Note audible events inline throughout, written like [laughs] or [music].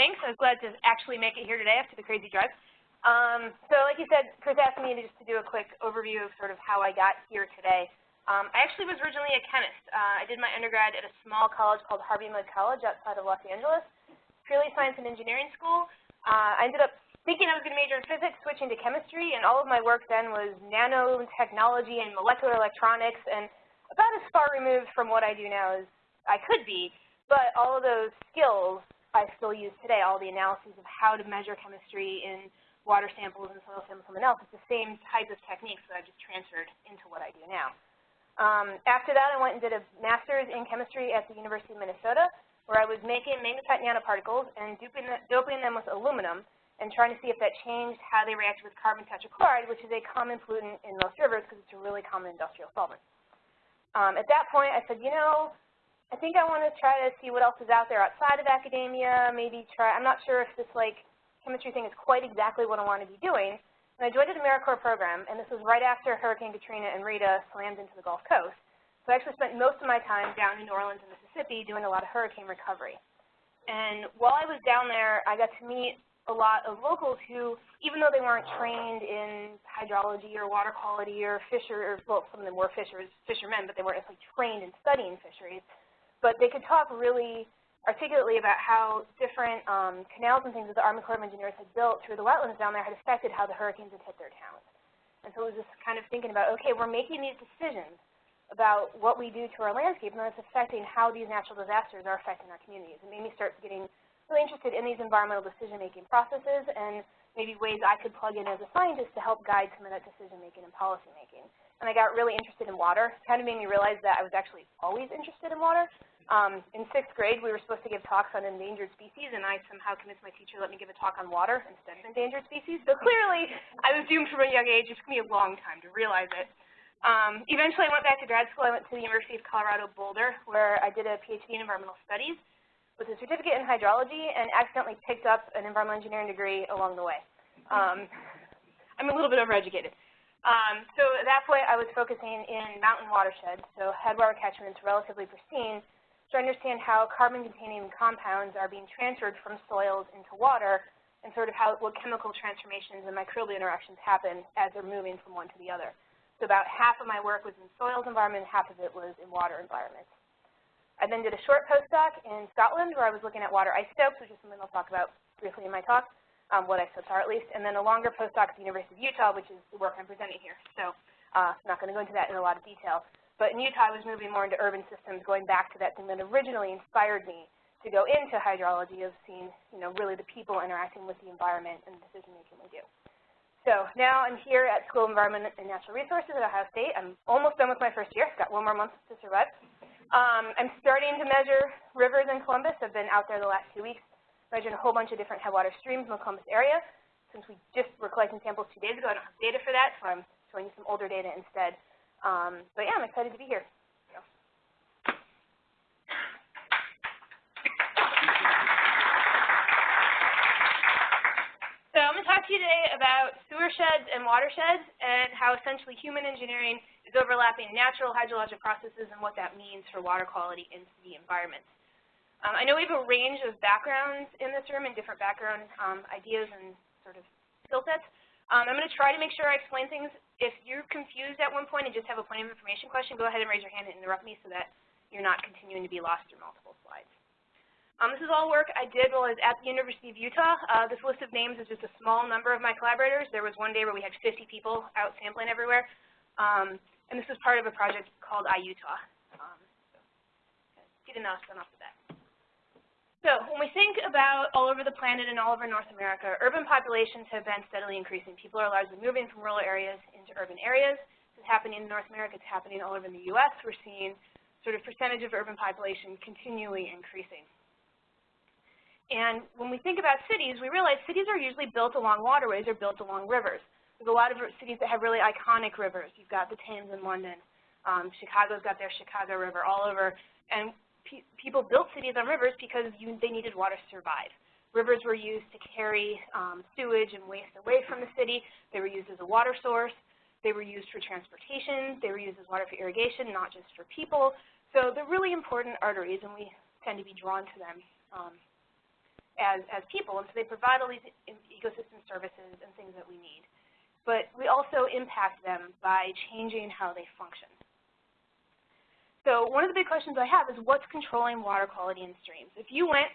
thanks. I was glad to actually make it here today after the crazy drive. Um, so like you said, Chris asked me to just to do a quick overview of sort of how I got here today. Um, I actually was originally a chemist. Uh, I did my undergrad at a small college called Harvey Mudd College outside of Los Angeles, purely science and engineering school. Uh, I ended up thinking I was going to major in physics, switching to chemistry, and all of my work then was nanotechnology and molecular electronics, and about as far removed from what I do now as I could be. But all of those skills I still use today, all the analyses of how to measure chemistry in water samples and soil samples and else. It's the same type of techniques that I've just transferred into what I do now. Um, after that, I went and did a master's in chemistry at the University of Minnesota, where I was making magnetite nanoparticles and doping, doping them with aluminum and trying to see if that changed how they reacted with carbon tetrachloride, which is a common pollutant in most rivers because it's a really common industrial solvent. Um, at that point, I said, you know, I think I want to try to see what else is out there outside of academia, maybe try, I'm not sure if this like chemistry thing is quite exactly what I want to be doing. And I joined the AmeriCorps program, and this was right after Hurricane Katrina and Rita slammed into the Gulf Coast. So I actually spent most of my time down in New Orleans and Mississippi doing a lot of hurricane recovery. And while I was down there, I got to meet a lot of locals who, even though they weren't trained in hydrology or water quality or fisher, well, some of them were fishers, fishermen, but they weren't actually trained in studying fisheries, but they could talk really articulately about how different um, canals and things that the Army Corps of Engineers had built through the wetlands down there had affected how the hurricanes had hit their towns. And so it was just kind of thinking about, okay, we're making these decisions about what we do to our landscape, and it's affecting how these natural disasters are affecting our communities. It made me start getting really interested in these environmental decision-making processes and maybe ways I could plug in as a scientist to help guide some of that decision-making and policy-making. And I got really interested in water. It kind of made me realize that I was actually always interested in water. Um, in sixth grade, we were supposed to give talks on endangered species, and I somehow convinced my teacher to let me give a talk on water instead of endangered species. So clearly, I was doomed from a young age. It took me a long time to realize it. Um, eventually, I went back to grad school. I went to the University of Colorado Boulder, where I did a PhD in environmental studies with a certificate in hydrology and accidentally picked up an environmental engineering degree along the way. Um, I'm a little bit overeducated. Um, so at that point, I was focusing in mountain watersheds, so headwater catchments, relatively pristine, to understand how carbon-containing compounds are being transferred from soils into water and sort of how what chemical transformations and microbial interactions happen as they're moving from one to the other. So about half of my work was in soils environment, half of it was in water environments. I then did a short postdoc in Scotland where I was looking at water isotopes, which is something I'll talk about briefly in my talk, um, what isotopes are at least, and then a longer postdoc at the University of Utah, which is the work I'm presenting here. So uh, I'm not going to go into that in a lot of detail. But in Utah, I was moving more into urban systems, going back to that thing that originally inspired me to go into hydrology of seeing, you know, really the people interacting with the environment and the decision-making we do. So now I'm here at School of Environment and Natural Resources at Ohio State. I'm almost done with my first year. I've Got one more month to survive. Um, I'm starting to measure rivers in Columbus. I've been out there the last two weeks, measuring a whole bunch of different headwater streams in the Columbus area. Since we just were collecting samples two days ago, I don't have data for that, so I'm showing you some older data instead. Um, but yeah, I'm excited to be here. So I'm going to talk to you today about sewer sheds and watersheds and how essentially human engineering is overlapping natural hydrologic processes and what that means for water quality in the environment. Um, I know we have a range of backgrounds in this room and different background um, ideas and sort of skill sets. Um, I'm going to try to make sure I explain things. If you're confused at one point and just have a point of information question, go ahead and raise your hand and interrupt me so that you're not continuing to be lost through multiple slides. Um, this is all work I did while I was at the University of Utah. Uh, this list of names is just a small number of my collaborators. There was one day where we had 50 people out sampling everywhere. Um, and this was part of a project called iUtah. Um, so get enough done off the bat. So when we think about all over the planet and all over North America, urban populations have been steadily increasing. People are largely moving from rural areas into urban areas. This is happening in North America. It's happening all over the U.S. We're seeing sort of percentage of urban population continually increasing. And when we think about cities, we realize cities are usually built along waterways or built along rivers. There's a lot of cities that have really iconic rivers. You've got the Thames in London. Um, Chicago's got their Chicago River all over. And pe people built cities on rivers because you, they needed water to survive. Rivers were used to carry um, sewage and waste away from the city. They were used as a water source. They were used for transportation. They were used as water for irrigation, not just for people. So they're really important arteries, and we tend to be drawn to them. Um, as, as people, and so they provide all these ecosystem services and things that we need. But we also impact them by changing how they function. So one of the big questions I have is what's controlling water quality in streams? If you went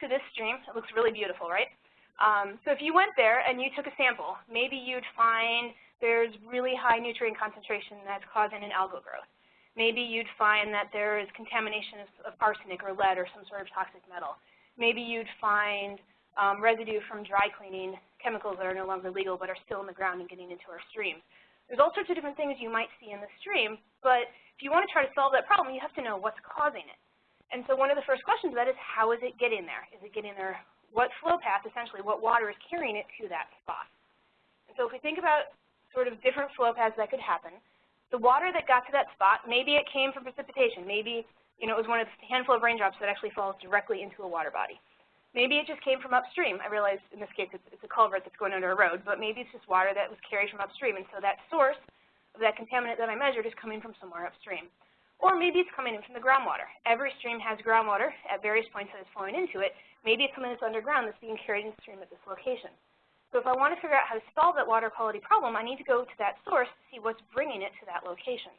to this stream, it looks really beautiful, right? Um, so if you went there and you took a sample, maybe you'd find there's really high nutrient concentration that's causing an algal growth. Maybe you'd find that there is contamination of, arsenic or lead or some sort of toxic metal. Maybe you'd find um, residue from dry cleaning chemicals that are no longer legal but are still in the ground and getting into our streams. There's all sorts of different things you might see in the stream, but if you want to try to solve that problem, you have to know what's causing it. And so one of the first questions of that is how is it getting there? Is it getting there? What flow path, essentially, what water is carrying it to that spot? And so if we think about sort of different flow paths that could happen, the water that got to that spot, maybe it came from precipitation. Maybe you know, it was one of the handful of raindrops that actually falls directly into a water body. Maybe it just came from upstream. I realize in this case it's, it's a culvert that's going under a road, but maybe it's just water that was carried from upstream. And so that source that contaminant that I measured is coming from somewhere upstream. Or maybe it's coming in from the groundwater. Every stream has groundwater at various points that is flowing into it. Maybe it's something that's underground that's being carried in the stream at this location. So if I want to figure out how to solve that water quality problem, I need to go to that source to see what's bringing it to that location.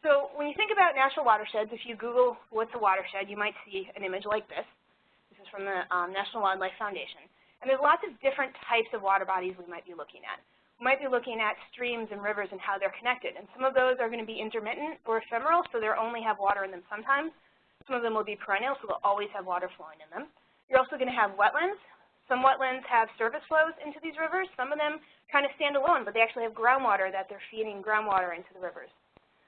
So when you think about natural watersheds, if you Google what's a watershed, you might see an image like this. This is from the um, National Wildlife Foundation. And there's lots of different types of water bodies we might be looking at might be looking at streams and rivers and how they're connected. And some of those are going to be intermittent or ephemeral, so they'll only have water in them sometimes. Some of them will be perennial, so they'll always have water flowing in them. You're also going to have wetlands. Some wetlands have surface flows into these rivers. Some of them kind of stand alone, but they actually have groundwater that they're feeding groundwater into the rivers.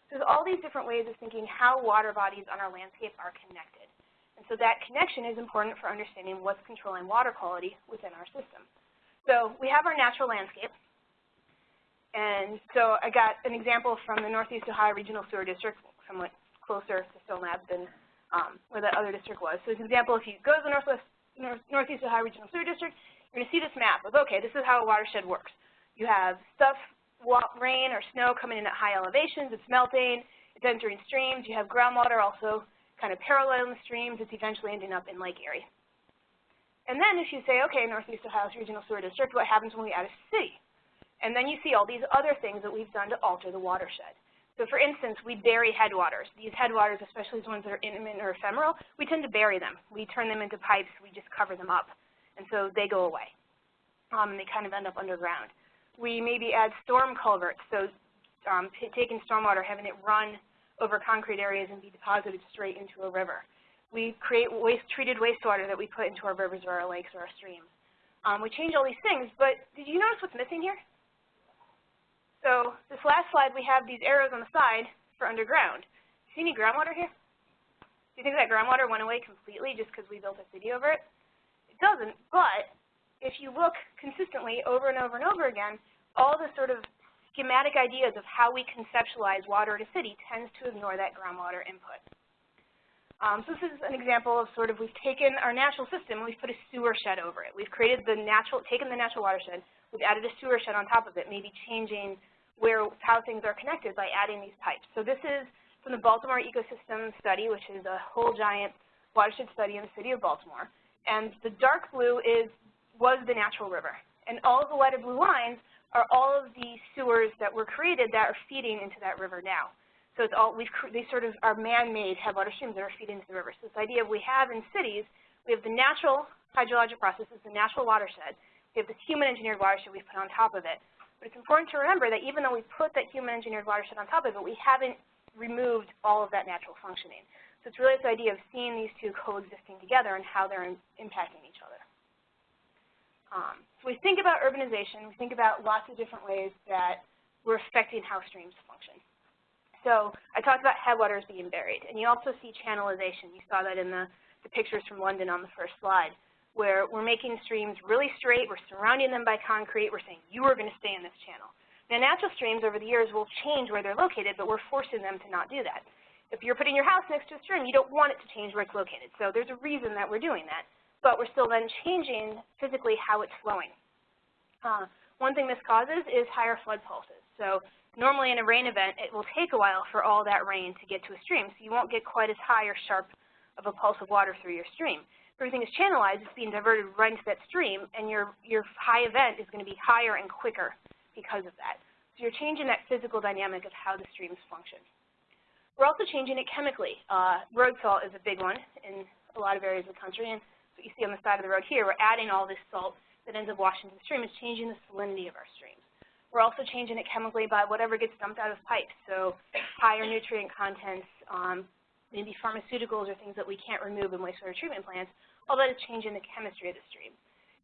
So there's all these different ways of thinking how water bodies on our landscape are connected. And so that connection is important for understanding what's controlling water quality within our system. So we have our natural landscape. And so I got an example from the Northeast Ohio Regional Sewer District, somewhat closer to Stone Lab than um, where that other district was. So an example, if you go to the Northwest, North, Northeast Ohio Regional Sewer District, you're going to see this map of, okay, this is how a watershed works. You have stuff, rain or snow coming in at high elevations, it's melting, it's entering streams, you have groundwater also kind of parallel in the streams, it's eventually ending up in Lake Erie. And then if you say, okay, Northeast Ohio Regional Sewer District, what happens when we add a city? And then you see all these other things that we've done to alter the watershed. So for instance, we bury headwaters. These headwaters, especially the ones that are intermittent or ephemeral, we tend to bury them. We turn them into pipes. We just cover them up. And so they go away. Um, and they kind of end up underground. We maybe add storm culverts, so um, taking stormwater, having it run over concrete areas and be deposited straight into a river. We create waste, treated wastewater that we put into our rivers or our lakes or our streams. Um, we change all these things, but did you notice what's missing here? So this last slide, we have these arrows on the side for underground. See any groundwater here? Do you think that groundwater went away completely just because we built a city over it? It doesn't, but if you look consistently over and over and over again, all the sort of schematic ideas of how we conceptualize water in a city tends to ignore that groundwater input. Um, so this is an example of sort of we've taken our natural system and we've put a sewer shed over it. We've created the natural, taken the natural watershed, we've added a sewer shed on top of it, maybe changing where how things are connected by adding these pipes. So this is from the Baltimore Ecosystem Study, which is a whole giant watershed study in the city of Baltimore. And the dark blue is was the natural river. And all of the lighter blue lines are all of the sewers that were created that are feeding into that river now. So it's all, we've, they sort of are man-made headwater streams that are feeding into the river. So this idea of we have in cities, we have the natural hydrologic processes, the natural watershed. We have this human-engineered watershed we've put on top of it. But it's important to remember that even though we put that human-engineered watershed on top of it, we haven't removed all of that natural functioning. So it's really this idea of seeing these two coexisting together and how they're in, impacting each other. Um, so we think about urbanization, we think about lots of different ways that we're affecting how streams function. So I talked about headwaters being buried, and you also see channelization. You saw that in the, the pictures from London on the first slide where we're making streams really straight, we're surrounding them by concrete, we're saying you are going to stay in this channel. Now natural streams over the years will change where they're located, but we're forcing them to not do that. If you're putting your house next to a stream, you don't want it to change where it's located. So there's a reason that we're doing that. But we're still then changing physically how it's flowing. Uh, one thing this causes is higher flood pulses. So normally in a rain event, it will take a while for all that rain to get to a stream. So you won't get quite as high or sharp of a pulse of water through your stream. Everything is channelized, it's being diverted right into that stream, and your, your high event is going to be higher and quicker because of that. So you're changing that physical dynamic of how the streams function. We're also changing it chemically. Uh, road salt is a big one in a lot of areas of the country, and what you see on the side of the road here, we're adding all this salt that ends up washing into the stream. It's changing the salinity of our streams. We're also changing it chemically by whatever gets dumped out of pipes, so higher nutrient contents, um, maybe pharmaceuticals or things that we can't remove in wastewater treatment plants, all that is changing the chemistry of the stream.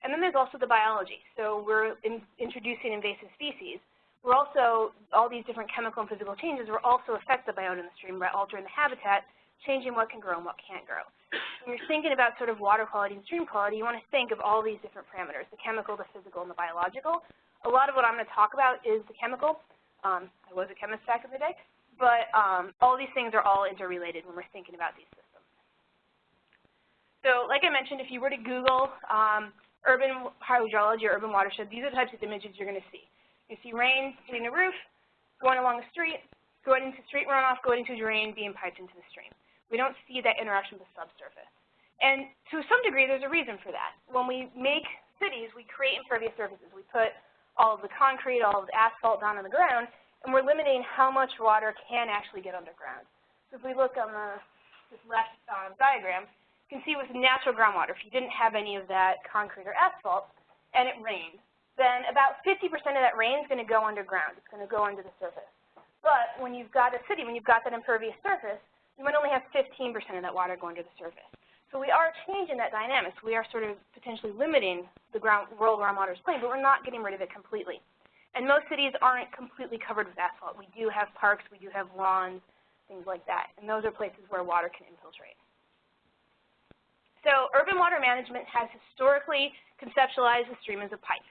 And then there's also the biology. So we're in, introducing invasive species, we're also, all these different chemical and physical changes will also affect the biota in the stream by altering the habitat, changing what can grow and what can't grow. When you're thinking about sort of water quality and stream quality, you want to think of all these different parameters, the chemical, the physical, and the biological. A lot of what I'm going to talk about is the chemical. Um, I was a chemist back in the day. But um, all these things are all interrelated when we're thinking about these systems. So like I mentioned, if you were to Google um, urban hydrology or urban watershed, these are the types of images you're going to see. You see rain hitting a roof, going along the street, going into street runoff, going into a drain, being piped into the stream. We don't see that interaction with the subsurface. And to some degree, there's a reason for that. When we make cities, we create impervious surfaces. We put all of the concrete, all of the asphalt down on the ground, and we're limiting how much water can actually get underground. So if we look on the, this left um, diagram, you can see with natural groundwater, if you didn't have any of that concrete or asphalt, and it rained, then about 50% of that rain is going to go underground. It's going to go under the surface. But when you've got a city, when you've got that impervious surface, you might only have 15% of that water going to the surface. So we are changing that dynamics. We are sort of potentially limiting the ground, world groundwater's plane, but we're not getting rid of it completely. And most cities aren't completely covered with asphalt. We do have parks, we do have lawns, things like that. And those are places where water can infiltrate. So urban water management has historically conceptualized the stream as a pipe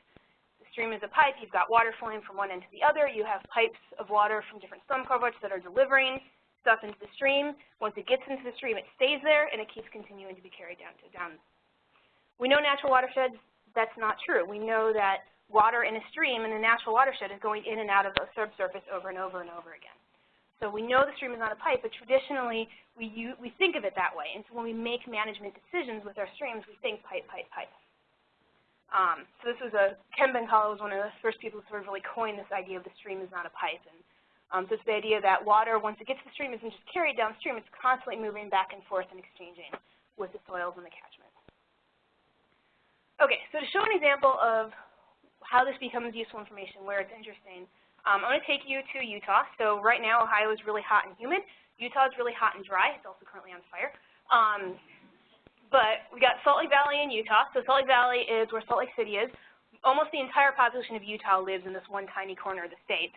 The stream is a pipe. You've got water flowing from one end to the other. You have pipes of water from different storm culverts that are delivering stuff into the stream. Once it gets into the stream, it stays there, and it keeps continuing to be carried down to down. We know natural watersheds, that's not true. We know that water in a stream in a natural watershed is going in and out of the subsurface over and over and over again. So we know the stream is not a pipe, but traditionally we, use, we think of it that way. And so when we make management decisions with our streams, we think pipe, pipe, pipe. Um, so this was a, Ken Bencala was one of the first people who sort of really coined this idea of the stream is not a pipe. And um, so it's the idea that water, once it gets to the stream, isn't just carried downstream, it's constantly moving back and forth and exchanging with the soils and the catchment. Okay, so to show an example of how this becomes useful information, where it's interesting, um, I'm going to take you to Utah. So right now, Ohio is really hot and humid. Utah is really hot and dry. It's also currently on fire. Um, but we got Salt Lake Valley in Utah. So Salt Lake Valley is where Salt Lake City is. Almost the entire population of Utah lives in this one tiny corner of the state.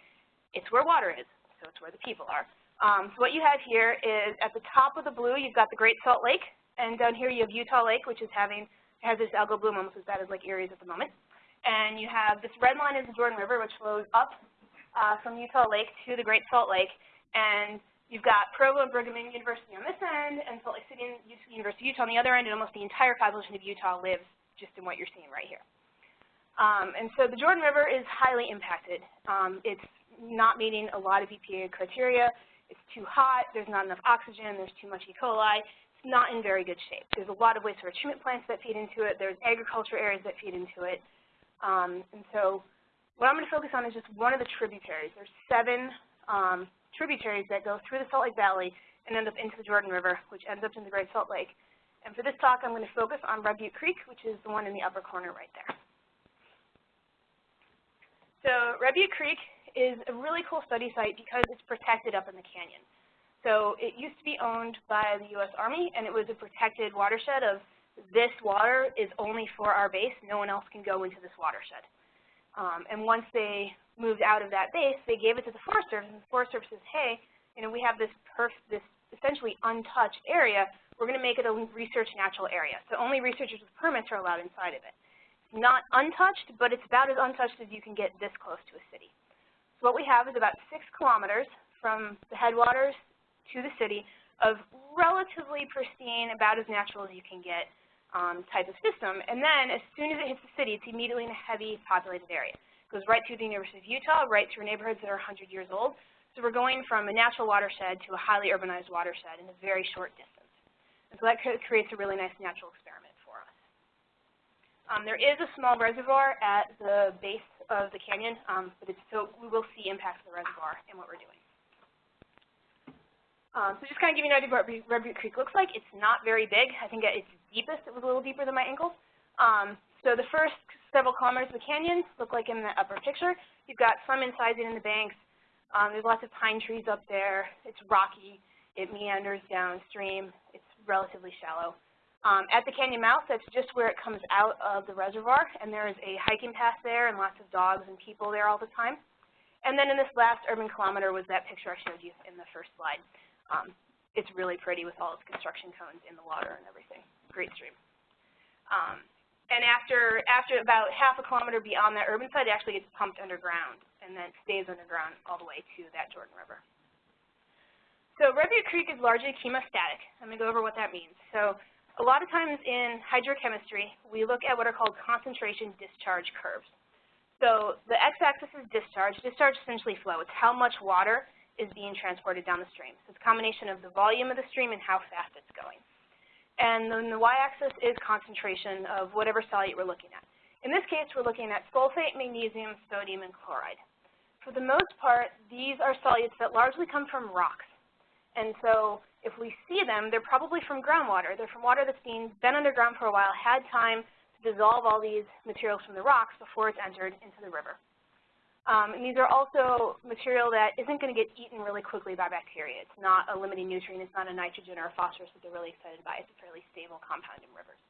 It's where water is, so it's where the people are. Um, so what you have here is at the top of the blue, you've got the Great Salt Lake, and down here you have Utah Lake, which is having has this algal bloom almost as bad as Lake Erie's at the moment. And you have this red line is the Jordan River, which flows up uh, from Utah Lake to the Great Salt Lake. And You've got Provo and Brigham Young University on this end, and Salt Lake City and University, Utah on the other end, and almost the entire population of Utah lives just in what you're seeing right here. Um, and so the Jordan River is highly impacted. Um, it's not meeting a lot of EPA criteria. It's too hot. There's not enough oxygen. There's too much E. coli. It's not in very good shape. There's a lot of wastewater treatment plants that feed into it. There's agriculture areas that feed into it. Um, and so what I'm going to focus on is just one of the tributaries. There's seven um, tributaries that go through the Salt Lake Valley and end up into the Jordan River, which ends up in the Great Salt Lake. And for this talk, I'm going to focus on Red Butte Creek, which is the one in the upper corner right there. So Red Butte Creek is a really cool study site because it's protected up in the canyon. So it used to be owned by the U.S. Army, and it was a protected watershed of this water is only for our base. No one else can go into this watershed. Um, and once they moved out of that base, they gave it to the Forest Service, and the Forest Service says, hey, you know, we have this, perf this essentially untouched area. We're going to make it a research natural area. So only researchers with permits are allowed inside of it. It's not untouched, but it's about as untouched as you can get this close to a city. So what we have is about six kilometers from the headwaters to the city of relatively pristine, about as natural as you can get um, type of system. And then as soon as it hits the city, it's immediately in a heavy populated area It goes right through the University of Utah, right through neighborhoods that are 100 years old. So we're going from a natural watershed to a highly urbanized watershed in a very short distance. And so that creates a really nice natural experiment for us. Um, there is a small reservoir at the base of the canyon, um, but it's, so we will see impacts of the reservoir in what we're doing. Um, so just kind of give you an idea of what Red Butte Creek looks like. It's not very big. I think its deepest it was a little deeper than my ankles. Um, so the first several kilometers of the canyon look like in the upper picture. You've got some incising in the banks. Um, there's lots of pine trees up there. It's rocky. It meanders downstream. It's relatively shallow. Um, at the canyon mouth, that's just where it comes out of the reservoir, and there is a hiking path there and lots of dogs and people there all the time. And then in this last urban kilometer was that picture I showed you in the first slide. Um, it's really pretty with all its construction cones in the water and everything. Great stream. Um, and after after about half a kilometer beyond that urban side, it actually gets pumped underground and then stays underground all the way to that Jordan River. So Butte Creek is largely chemostatic. I'm going to go over what that means. So a lot of times in hydrochemistry, we look at what are called concentration discharge curves. So the x-axis is discharge. Discharge is essentially flow. It's how much water is being transported down the stream. So it's a combination of the volume of the stream and how fast it's going. And then the y-axis is concentration of whatever solute we're looking at. In this case, we're looking at sulfate, magnesium, sodium, and chloride. For the most part, these are solutes that largely come from rocks. And so if we see them, they're probably from groundwater. They're from water that's been, been underground for a while, had time to dissolve all these materials from the rocks before it's entered into the river. Um, and these are also material that isn't going to get eaten really quickly by bacteria. It's not a limiting nutrient. It's not a nitrogen or a phosphorus that they're really excited by. It's a fairly stable compound in rivers.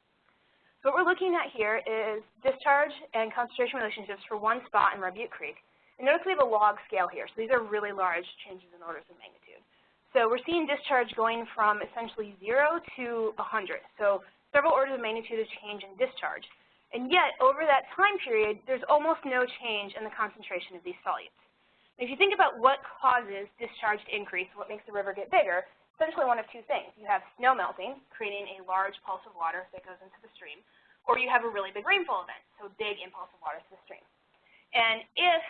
So what we're looking at here is discharge and concentration relationships for one spot in Red Butte Creek. And notice we have a log scale here. So these are really large changes in orders of magnitude. So we're seeing discharge going from essentially 0 to 100. So several orders of magnitude of change in discharge. And yet, over that time period, there's almost no change in the concentration of these solutes. if you think about what causes discharge to increase, what makes the river get bigger, essentially one of two things. You have snow melting, creating a large pulse of water that goes into the stream, or you have a really big rainfall event, so a big impulse of water to the stream. And if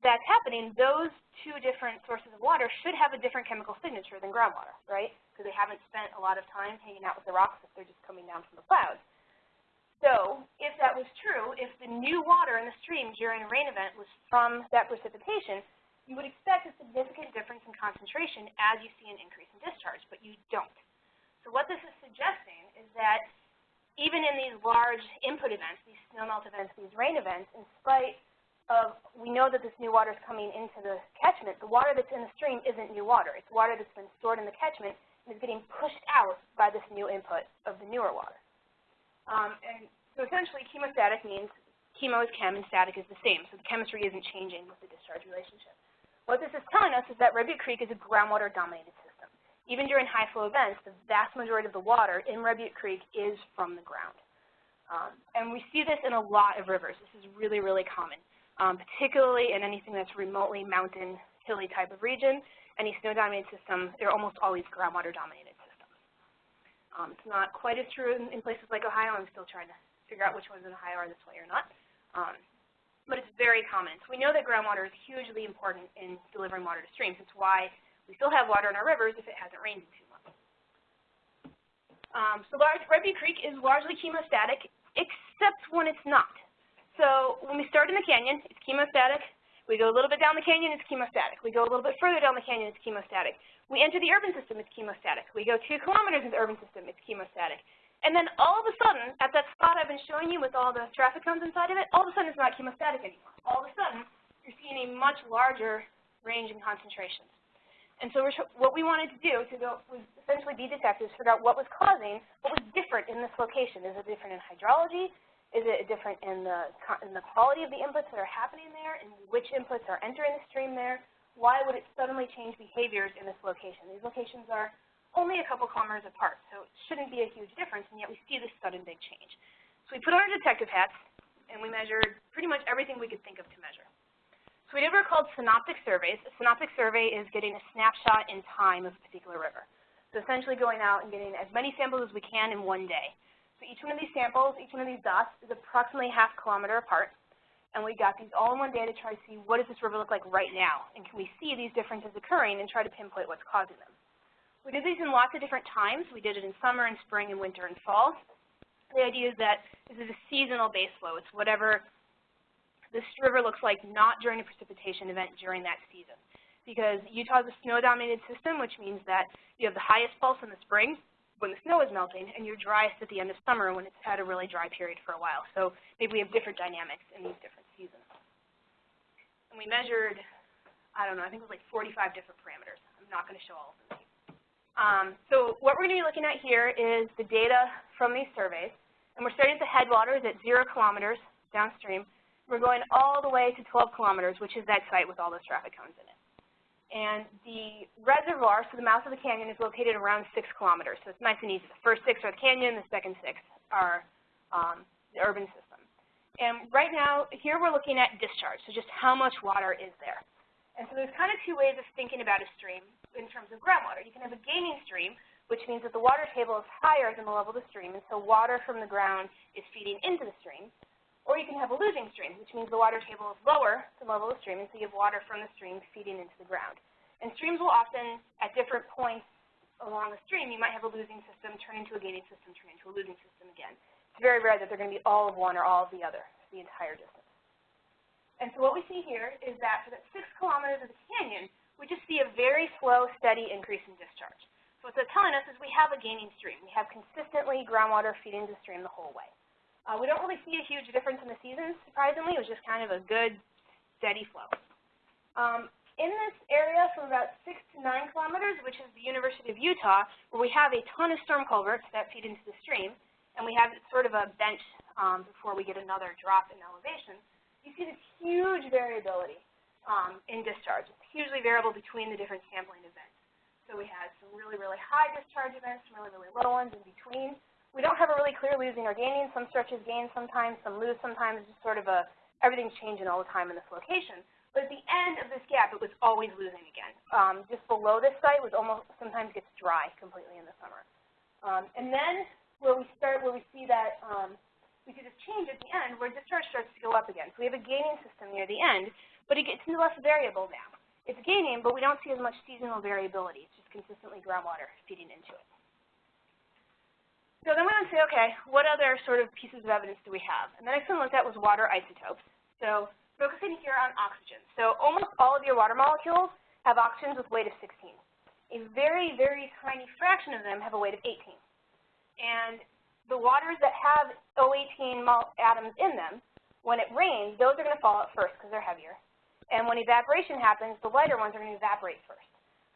that's happening, those two different sources of water should have a different chemical signature than groundwater, right? Because they haven't spent a lot of time hanging out with the rocks if they're just coming down from the clouds. So if that was true, if the new water in the stream during a rain event was from that precipitation, you would expect a significant difference in concentration as you see an increase in discharge, but you don't. So what this is suggesting is that even in these large input events, these snowmelt events, these rain events, in spite of we know that this new water is coming into the catchment, the water that's in the stream isn't new water. It's water that's been stored in the catchment and is getting pushed out by this new input of the newer water. Um, and so essentially, chemostatic means chemo is chem and static is the same. So the chemistry isn't changing with the discharge relationship. What this is telling us is that Red Butte Creek is a groundwater-dominated system. Even during high flow events, the vast majority of the water in Red Butte Creek is from the ground. Um, and we see this in a lot of rivers. This is really, really common, um, particularly in anything that's remotely mountain, hilly type of region. Any snow-dominated system, they're almost always groundwater-dominated. Um, it's not quite as true in, in, places like Ohio. I'm still trying to figure out which ones in Ohio are this way or not. Um, but it's very common. So we know that groundwater is hugely important in delivering water to streams. It's why we still have water in our rivers if it hasn't rained in two months. Um, so large, Red Butte Creek is largely chemostatic, except when it's not. So when we start in the canyon, it's chemostatic. We go a little bit down the canyon, it's chemostatic. We go a little bit further down the canyon, it's chemostatic. We enter the urban system, it's chemostatic. We go two kilometers into the urban system, it's chemostatic. And then all of a sudden, at that spot I've been showing you with all the traffic cones inside of it, all of a sudden it's not chemostatic anymore. All of a sudden, you're seeing a much larger range in concentrations. And so what we wanted to do to go was essentially be detectives, figure out what was causing, what was different in this location. Is it different in hydrology? Is it different in the, in the quality of the inputs that are happening there and which inputs are entering the stream there? Why would it suddenly change behaviors in this location? These locations are only a couple kilometers apart, so it shouldn't be a huge difference, and yet we see this sudden big change. So we put on our detective hats, and we measured pretty much everything we could think of to measure. So we did what are called synoptic surveys. A synoptic survey is getting a snapshot in time of a particular river. So essentially going out and getting as many samples as we can in one day. So each one of these samples, each one of these dots is approximately half kilometer apart and we got these all in one day to try to see what does this river look like right now, and can we see these differences occurring and try to pinpoint what's causing them. We did these in lots of different times. We did it in summer and spring and winter and fall. The idea is that this is a seasonal base flow. It's whatever this river looks like not during a precipitation event during that season. Because Utah is a snow-dominated system, which means that you have the highest pulse in the spring when the snow is melting, and you're driest at the end of summer when it's had a really dry period for a while. So maybe we have different dynamics in these different seasons. And we measured, I don't know, I think it was like 45 different parameters. I'm not going to show all of them. Um, so what we're going to be looking at here is the data from these surveys. And we're starting at the headwaters at zero kilometers downstream. We're going all the way to 12 kilometers, which is that site with all those traffic cones in it. And the reservoir, so the mouth of the canyon, is located around six kilometers. So it's nice and easy. The first six are the canyon, the second six are um, the urban system. And right now, here we're looking at discharge, so just how much water is there. And so there's kind of two ways of thinking about a stream in terms of groundwater. You can have a gaining stream, which means that the water table is higher than the level of the stream, and so water from the ground is feeding into the stream. Or you can have a losing stream, which means the water table is lower than the level of the stream, and so you have water from the stream feeding into the ground. And streams will often, at different points along the stream, you might have a losing system turn into a gaining system, turn into a losing system again. It's very rare that they're going to be all of one or all of the other, the entire distance. And so what we see here is that for that six kilometers of the canyon, we just see a very slow, steady increase in discharge. So what that's telling us is we have a gaining stream. We have consistently groundwater feeding the stream the whole way. Uh, we don't really see a huge difference in the seasons, surprisingly. It was just kind of a good, steady flow. Um, in this area from about 6 to 9 kilometers, which is the University of Utah, where we have a ton of storm culverts that feed into the stream, and we have sort of a bench um, before we get another drop in elevation, you see this huge variability um, in discharge. It's hugely variable between the different sampling events. So we had some really, really high discharge events, some really, really low ones in between we don't have a really clear losing or gaining. Some stretches gain sometimes, some lose sometimes. It's just sort of a, everything's changing all the time in this location. But at the end of this gap, it was always losing again. Um, just below this site was almost, sometimes gets dry completely in the summer. Um, and then where we start, where we see that, um, we see this change at the end where discharge starts to go up again. So we have a gaining system near the end, but it gets less variable now. It's gaining, but we don't see as much seasonal variability. It's just consistently groundwater feeding into it. So then we to say, okay, what other sort of pieces of evidence do we have? And the next one looked at was water isotopes. So focusing here on oxygen. So almost all of your water molecules have oxygens with weight of 16. A very, very tiny fraction of them have a weight of 18. And the waters that have O18 atoms in them, when it rains, those are going to fall out first because they're heavier. And when evaporation happens, the lighter ones are going to evaporate first.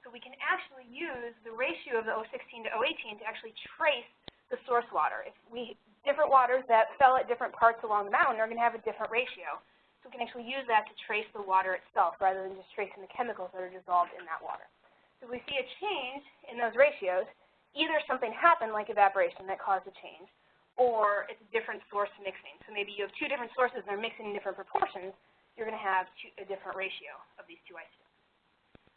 So we can actually use the ratio of the O16 to O18 to actually trace the source water. If we different waters that fell at different parts along the mountain are going to have a different ratio. So we can actually use that to trace the water itself rather than just tracing the chemicals that are dissolved in that water. So we see a change in those ratios, either something happened like evaporation that caused a change, or it's a different source mixing. So maybe you have two different sources and they're mixing in different proportions, you're going to have two, a different ratio of these two isotopes.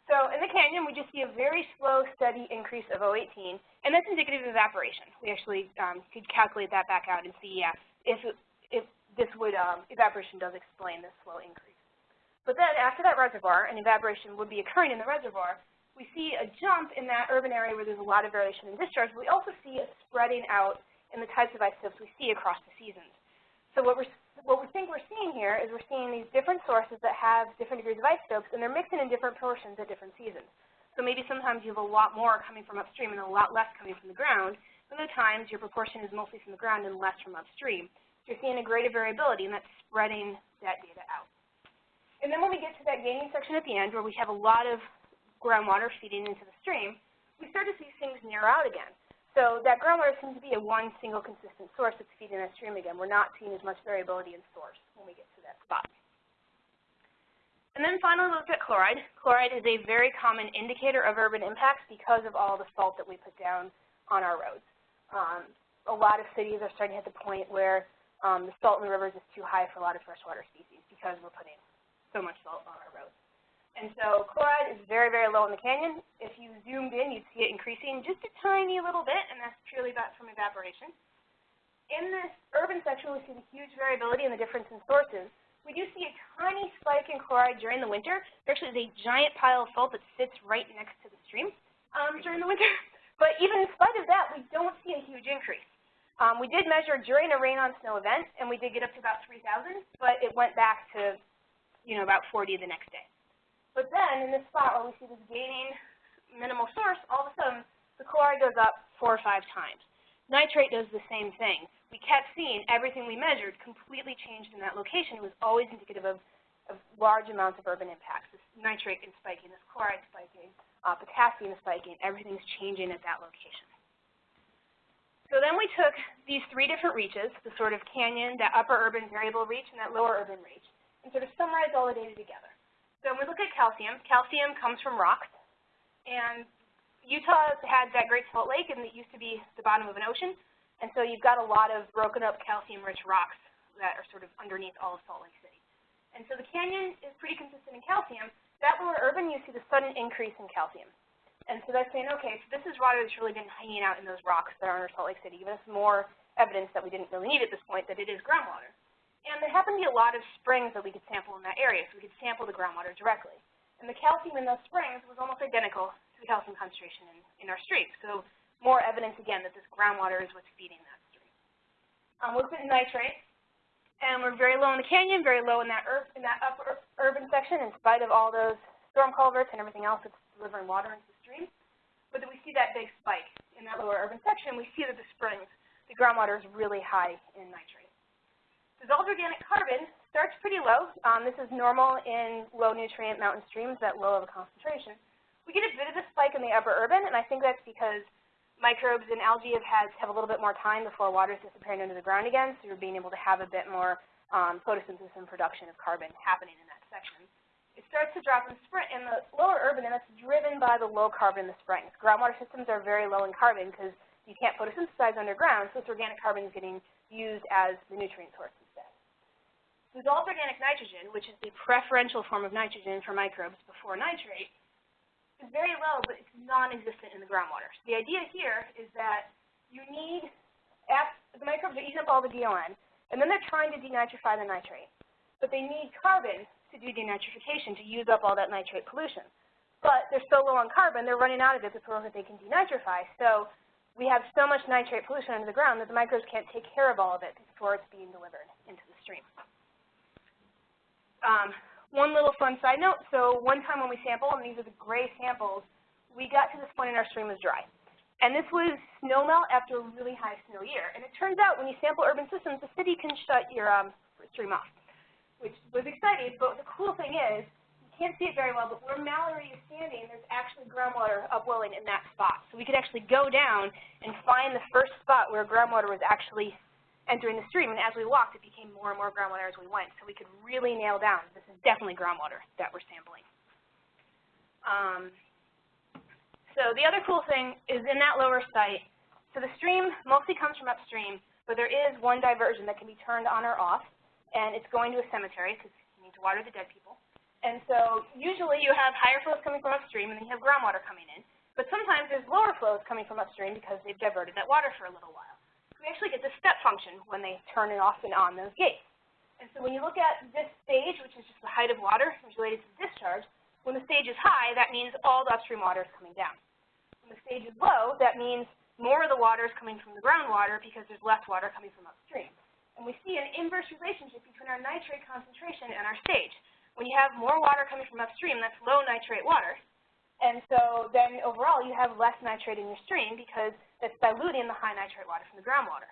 So in the canyon, we just see a very slow, steady increase of O18, and that's indicative of evaporation. We actually um, could calculate that back out and see, yeah, if, if this would, um, evaporation does explain this slow increase. But then after that reservoir, and evaporation would be occurring in the reservoir, we see a jump in that urban area where there's a lot of variation in discharge, but we also see a spreading out in the types of isotopes we see across the seasons. So what we're what we think we're seeing here is we're seeing these different sources that have different degrees of isotopes, and they're mixing in different portions at different seasons. So maybe sometimes you have a lot more coming from upstream and a lot less coming from the ground. Other times your proportion is mostly from the ground and less from upstream. So you're seeing a greater variability, and that's spreading that data out. And then when we get to that gaining section at the end, where we have a lot of groundwater feeding into the stream, we start to see things narrow out again. So that groundwater seems to be a one single consistent source that's feeding that stream again. We're not seeing as much variability in source when we get to that spot. And then finally, we looked at chloride. Chloride is a very common indicator of urban impacts because of all the salt that we put down on our roads. Um, a lot of cities are starting to hit the point where um, the salt in the rivers is too high for a lot of freshwater species because we're putting so much salt on our roads. And so chloride is very, very low in the canyon. If you zoomed in, you'd see it increasing just a tiny little bit, and that's purely about from evaporation. In this urban section, we see the huge variability in the difference in sources. We do see a tiny spike in chloride during the winter. There actually is a giant pile of salt that sits right next to the stream um, during the winter. [laughs] But even in spite of that, we don't see a huge increase. Um, we did measure during a rain on snow event, and we did get up to about 3,000, but it went back to, you know, about 40 the next day. But then in this spot where we see this gaining minimal source, all of a sudden the chloride goes up four or five times. Nitrate does the same thing. We kept seeing everything we measured completely changed in that location. It was always indicative of, of large amounts of urban impacts. This nitrate is spiking, this chloride spiking, uh, potassium is spiking, everything's changing at that location. So then we took these three different reaches, the sort of canyon, that upper urban variable reach, and that lower urban reach, and sort of summarized all the data together. So when we look at calcium, calcium comes from rocks, and Utah had that Great Salt Lake, and it used to be the bottom of an ocean, and so you've got a lot of broken up calcium-rich rocks that are sort of underneath all of Salt Lake City. And so the canyon is pretty consistent in calcium. That lower urban, you see the sudden increase in calcium. And so that's saying, okay, so this is water that's really been hanging out in those rocks that are under Salt Lake City, giving us more evidence that we didn't really need at this point that it is groundwater. And there happened to be a lot of springs that we could sample in that area, so we could sample the groundwater directly. And the calcium in those springs was almost identical to the calcium concentration in, in our stream. So more evidence, again, that this groundwater is what's feeding that stream. Um, we looked at nitrate, and we're very low in the canyon, very low in that, in that upper urban section in spite of all those storm culverts and everything else that's delivering water into the stream. But we see that big spike in that lower urban section. We see that the springs, the groundwater is really high in nitrate. Dissolved organic carbon starts pretty low. Um, this is normal in low nutrient mountain streams, that low of a concentration. We get a bit of a spike in the upper urban, and I think that's because microbes and algae have had have a little bit more time before water is disappearing under the ground again, so you're being able to have a bit more um, photosynthesis and production of carbon happening in that section it starts to drop in, in the lower urban, and that's driven by the low carbon in the springs. Groundwater systems are very low in carbon because you can't photosynthesize underground, so this organic carbon is getting used as the nutrient source instead. Dissolved organic nitrogen, which is the preferential form of nitrogen for microbes before nitrate, is very low, but it's non-existent in the groundwater. So the idea here is that you need, the microbes are eating up all the DON, and then they're trying to denitrify the nitrate. But they need carbon to do denitrification to use up all that nitrate pollution. But they're so low on carbon, they're running out of it before they can denitrify. So we have so much nitrate pollution under the ground that the microbes can't take care of all of it before it's being delivered into the stream. Um, one little fun side note, so one time when we sampled, and these are the gray samples, we got to this point in our stream was dry. And this was snow melt after a really high snow year. And it turns out when you sample urban systems, the city can shut your um, stream off which was exciting. But the cool thing is, you can't see it very well, but where Mallory is standing, there's actually groundwater upwelling in that spot. So we could actually go down and find the first spot where groundwater was actually entering the stream. And as we walked, it became more and more groundwater as we went. So we could really nail down, this is definitely groundwater that we're sampling. Um, so the other cool thing is in that lower site, so the stream mostly comes from upstream, but there is one diversion that can be turned on or off and it's going to a cemetery because you need to water the dead people. And so usually you have higher flows coming from upstream, and then you have groundwater coming in. But sometimes there's lower flows coming from upstream because they've diverted that water for a little while. We actually get the step function when they turn it off and on those gates. And so when you look at this stage, which is just the height of water related to discharge, when the stage is high, that means all the upstream water is coming down. When the stage is low, that means more of the water is coming from the groundwater because there's less water coming from upstream. And we see an inverse relationship between our nitrate concentration and our stage. When you have more water coming from upstream, that's low nitrate water. And so then overall you have less nitrate in your stream because it's diluting the high nitrate water from the groundwater.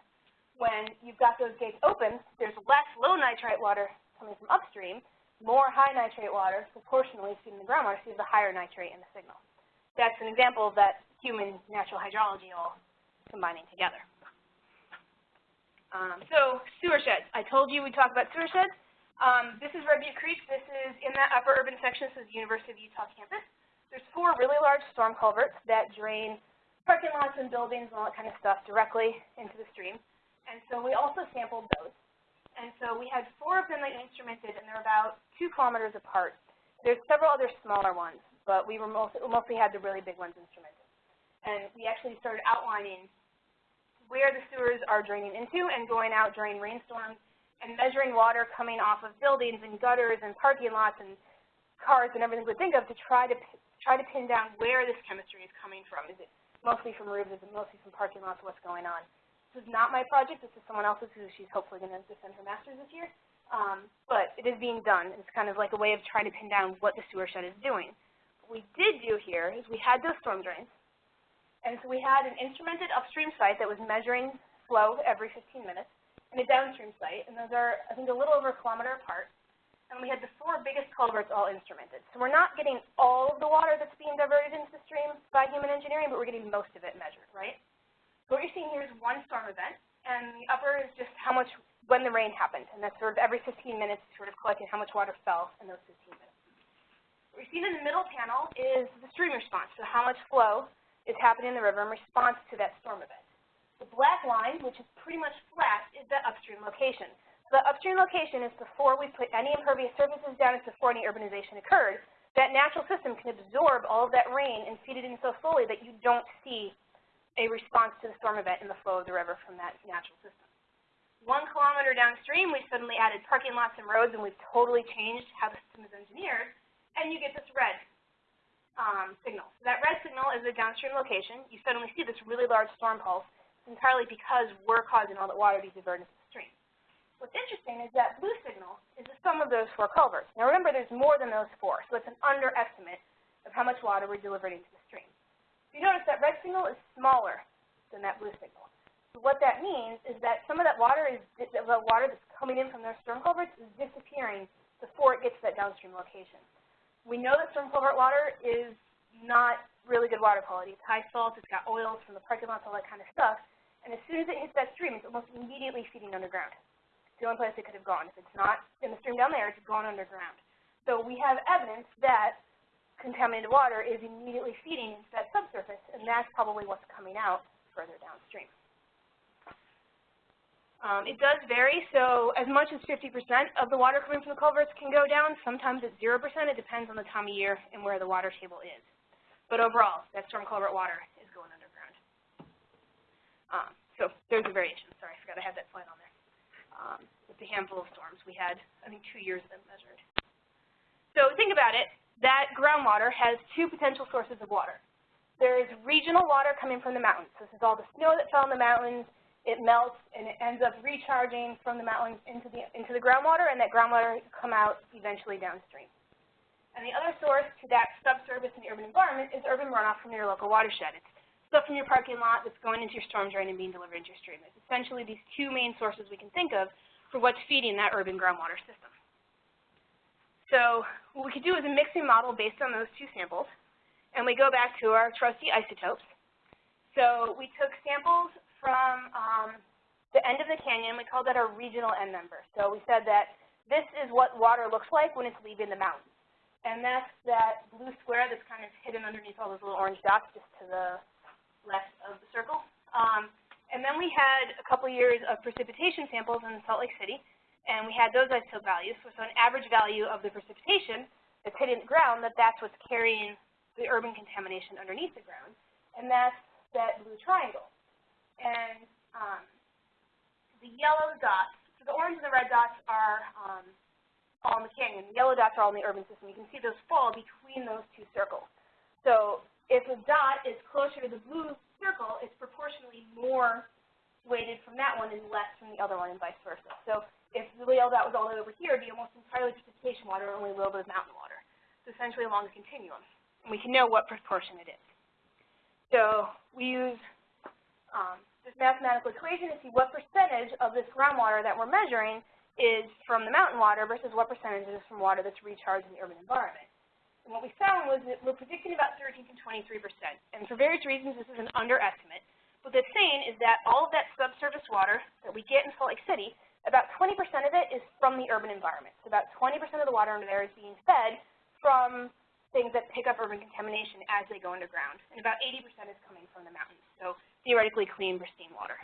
When you've got those gates open, there's less low nitrate water coming from upstream, more high nitrate water proportionally feeding the groundwater, so you have the higher nitrate in the signal. That's an example of that human natural hydrology all combining together. Um, so sewer sheds. I told you we'd talk about sewer sheds. Um, this is Red Butte Creek. This is in that upper urban section. This is the University of Utah campus. There's four really large storm culverts that drain parking lots and buildings and all that kind of stuff directly into the stream. And so we also sampled those. And so we had four of them that instrumented, and they're about two kilometers apart. There's several other smaller ones, but we were mostly, mostly had the really big ones instrumented. And we actually started outlining where the sewers are draining into and going out during rainstorms and measuring water coming off of buildings and gutters and parking lots and cars and everything we think of to try to try to pin down where this chemistry is coming from. Is it mostly from roofs? It mostly from parking lots? What's going on? So is not my project. This is someone else's who she's hopefully going to defend her master's this year. Um, but it is being done. It's kind of like a way of trying to pin down what the sewer shed is doing. What we did do here is we had those storm drains. And so we had an instrumented upstream site that was measuring flow every 15 minutes and a downstream site. And those are, I think, a little over a kilometer apart. And we had the four biggest culverts all instrumented. So we're not getting all of the water that's being diverted into the stream by human engineering, but we're getting most of it measured, right? So what you're seeing here is one storm event, and the upper is just how much, when the rain happened, and that's sort of every 15 minutes sort of collecting how much water fell in those 15 minutes. What you're seeing in the middle panel is the stream response, so how much flow is happening in the river in response to that storm event. The black line, which is pretty much flat, is the upstream location. The upstream location is before we put any impervious surfaces down, it's before any urbanization occurred. That natural system can absorb all of that rain and feed it in so fully that you don't see a response to the storm event in the flow of the river from that natural system. One kilometer downstream, we suddenly added parking lots and roads, and we've totally changed how the system is engineered, and you get this red um, signal. So that red signal is a downstream location. You suddenly see this really large storm pulse. Entirely because we're causing all that water to be diverted the. What's interesting is that blue signal is the sum of those four culverts. Now remember, there's more than those four, so it's an underestimate of how much water we're delivering into the stream you notice that red signal is smaller than that blue signal. So what that means is that some of that water is the water that's coming in from their storm culverts is disappearing before it gets to that downstream location. We know that storm culvert water is not really good water quality. It's high salt, it's got oils from the parking lots, all that kind of stuff. And as soon as it hits that stream, it's almost immediately feeding underground. The only place it could have gone. If it's not in the stream down there, it's gone underground. So we have evidence that contaminated water is immediately feeding into that subsurface, and that's probably what's coming out further downstream. Um, it does vary, so as much as 50% of the water coming from the culverts can go down. Sometimes it's 0%. It depends on the time of year and where the water table is. But overall, that storm culvert water is going underground. Um, so there's a variation. Sorry, I forgot I had that slide on there. Um, with the handful of storms, we had, I think, two years of them measured. So think about it that groundwater has two potential sources of water. There is regional water coming from the mountains. This is all the snow that fell in the mountains. It melts and it ends up recharging from the mountains into the, into the groundwater, and that groundwater come out eventually downstream. And the other source to that subsurface in the urban environment is urban runoff from your local watershed. It's stuff from your parking lot that's going into your storm drain and being delivered into your stream. It's essentially these two main sources we can think of for what's feeding that urban groundwater system. So what we could do is a mixing model based on those two samples, and we go back to our trusty isotopes. So we took samples from um, the end of the canyon. We called that our regional end member. So we said that this is what water looks like when it's leaving the mountains. And that's that blue square that's kind of hidden underneath all those little orange dots just to the left of the circle. Um, and then we had a couple years of precipitation samples in Salt Lake City and we had those isotope values, so, so an average value of the precipitation that's hitting the ground, that that's what's carrying the urban contamination underneath the ground, and that's that blue triangle. And um, the yellow dots, so the orange and the red dots are um, all in the canyon. The yellow dots are all in the urban system. You can see those fall between those two circles. So if a dot is closer to the blue circle, it's proportionally more weighted from that one and less from the other one and vice versa. So if the rail that was all the way over here, it'd be almost entirely precipitation water only a little bit of mountain water. So essentially along the continuum. And we can know what proportion it is. So we use um, this mathematical equation to see what percentage of this groundwater that we're measuring is from the mountain water versus what percentage is from water that's recharged in the urban environment. And what we found was that we're predicting about 13 to 23%. And for various reasons, this is an underestimate. What that's saying is that all of that subsurface water that we get in Salt Lake City about 20% of it is from the urban environment. So about 20% of the water under there is being fed from things that pick up urban contamination as they go underground. And about 80% is coming from the mountains. So theoretically clean, pristine water.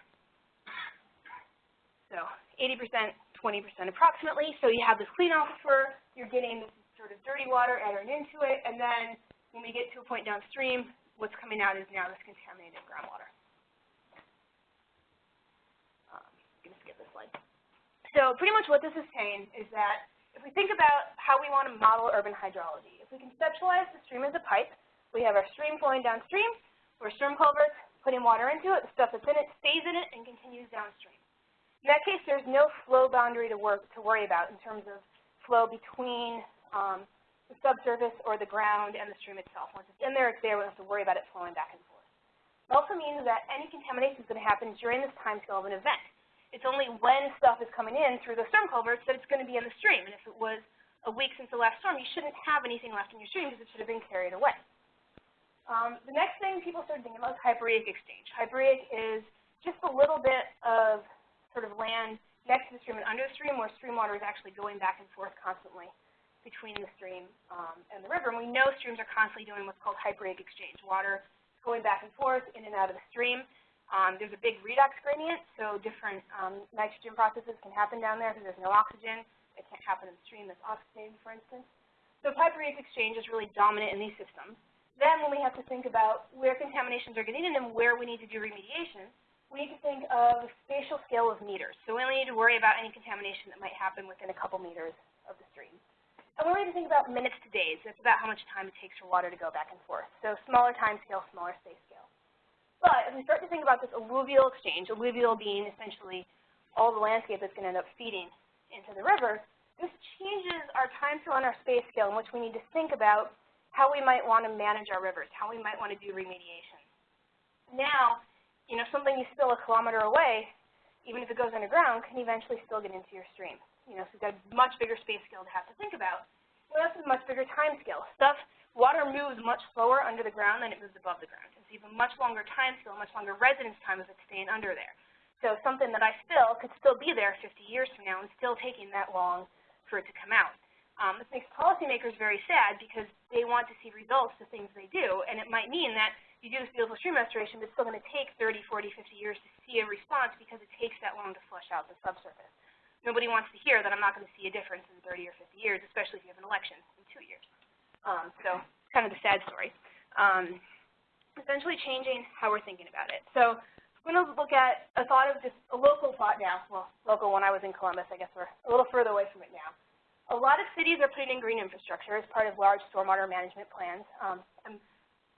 So 80%, 20% approximately. So you have this clean aquifer, you're getting sort of dirty water entering into it, and then when we get to a point downstream, what's coming out is now this contaminated groundwater. Um, so pretty much what this is saying is that if we think about how we want to model urban hydrology, if we conceptualize the stream as a pipe, we have our stream flowing downstream, where storm culverts putting water into it, the stuff that's in it stays in it and continues downstream. In that case, there's no flow boundary to, work, to worry about in terms of flow between um, the subsurface or the ground and the stream itself. Once it's in there, it's there. We don't have to worry about it flowing back and forth. It also means that any contamination is going to happen during this time scale of an event. It's only when stuff is coming in through the storm culverts that it's going to be in the stream. And if it was a week since the last storm, you shouldn't have anything left in your stream because it should have been carried away. Um, the next thing people started thinking about is hyporheic exchange. Hyporheic is just a little bit of sort of land next to the stream and under the stream where stream water is actually going back and forth constantly between the stream um, and the river. And we know streams are constantly doing what's called hyporheic exchange. Water going back and forth in and out of the stream. Um, there's a big redox gradient, so different um, nitrogen processes can happen down there because there's no oxygen. It can't happen in the stream that's oxygenated, for instance. So hyporheic exchange is really dominant in these systems. Then when we have to think about where contaminations are getting in and where we need to do remediation, we need to think of a spatial scale of meters. So we only need to worry about any contamination that might happen within a couple meters of the stream. And we need to think about minutes to days. That's about how much time it takes for water to go back and forth. So smaller time scale, smaller space scale. But if we start to think about this alluvial exchange, alluvial being essentially all the landscape that's going to end up feeding into the river, this changes our time scale and our space scale in which we need to think about how we might want to manage our rivers, how we might want to do remediation. Now, you know, something you spill a kilometer away, even if it goes underground, can eventually still get into your stream. You know, so we've got a much bigger space scale to have to think about. We also have a much bigger time scale. Stuff, water moves much slower under the ground than it moves above the ground. It's even much longer time scale, much longer residence time if it's staying under there. So something that I spill could still be there 50 years from now and still taking that long for it to come out. Um, this makes policymakers very sad because they want to see results to things they do, and it might mean that you do this beautiful stream restoration, but it's still going to take 30, 40, 50 years to see a response because it takes that long to flush out the subsurface. Nobody wants to hear that I'm not going to see a difference in 30 or 50 years, especially if you have an election in two years. Um, so kind of the sad story. Um, essentially changing how we're thinking about it. So I'm going to look at a thought of just a local thought now. Well, local when I was in Columbus, I guess we're a little further away from it now. A lot of cities are putting in green infrastructure as part of large stormwater management plans. Um, I'm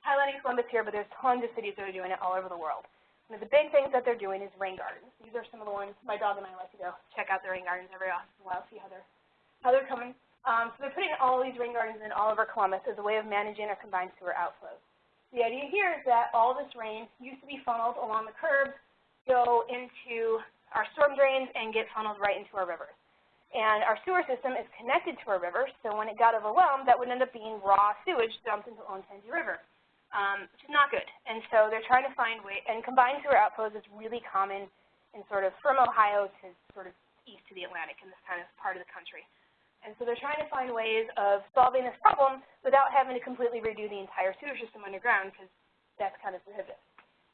highlighting Columbus here, but there's tons of cities that are doing it all over the world. One of the big things that they're doing is rain gardens. These are some of the ones my dog and I like to go check out the rain gardens every once in a while, see how they're how they're coming. Um, so they're putting all these rain gardens in all over Columbus as a way of managing our combined sewer outflows. The idea here is that all this rain used to be funneled along the curbs, go into our storm drains, and get funneled right into our rivers. And our sewer system is connected to our river, so when it got overwhelmed, that would end up being raw sewage dumped into the Olentangy River um, which is not good. And so they're trying to find ways, and combined sewer outflows is really common in sort of from Ohio to sort of east to the Atlantic in this kind of part of the country. And so they're trying to find ways of solving this problem without having to completely redo the entire sewer system underground because that's kind of prohibitive.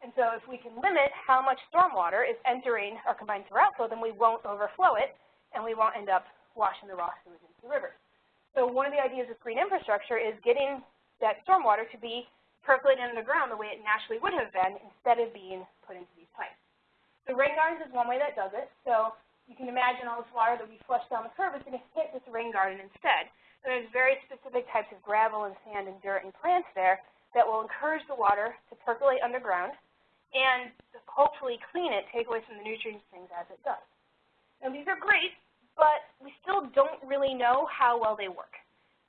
And so if we can limit how much stormwater is entering our combined sewer outflow, then we won't overflow it, and we won't end up washing the raw sewage into the rivers. So one of the ideas with green infrastructure is getting that stormwater to be percolated underground the ground the way it naturally would have been instead of being put into these pipes. So rain gardens is one way that does it. So you can imagine all this water that we flush down the curb is going to hit this rain garden instead. And there's very specific types of gravel and sand and dirt and plants there that will encourage the water to percolate underground and hopefully clean it, take away some of the nutrients things as it does. Now these are great, but we still don't really know how well they work.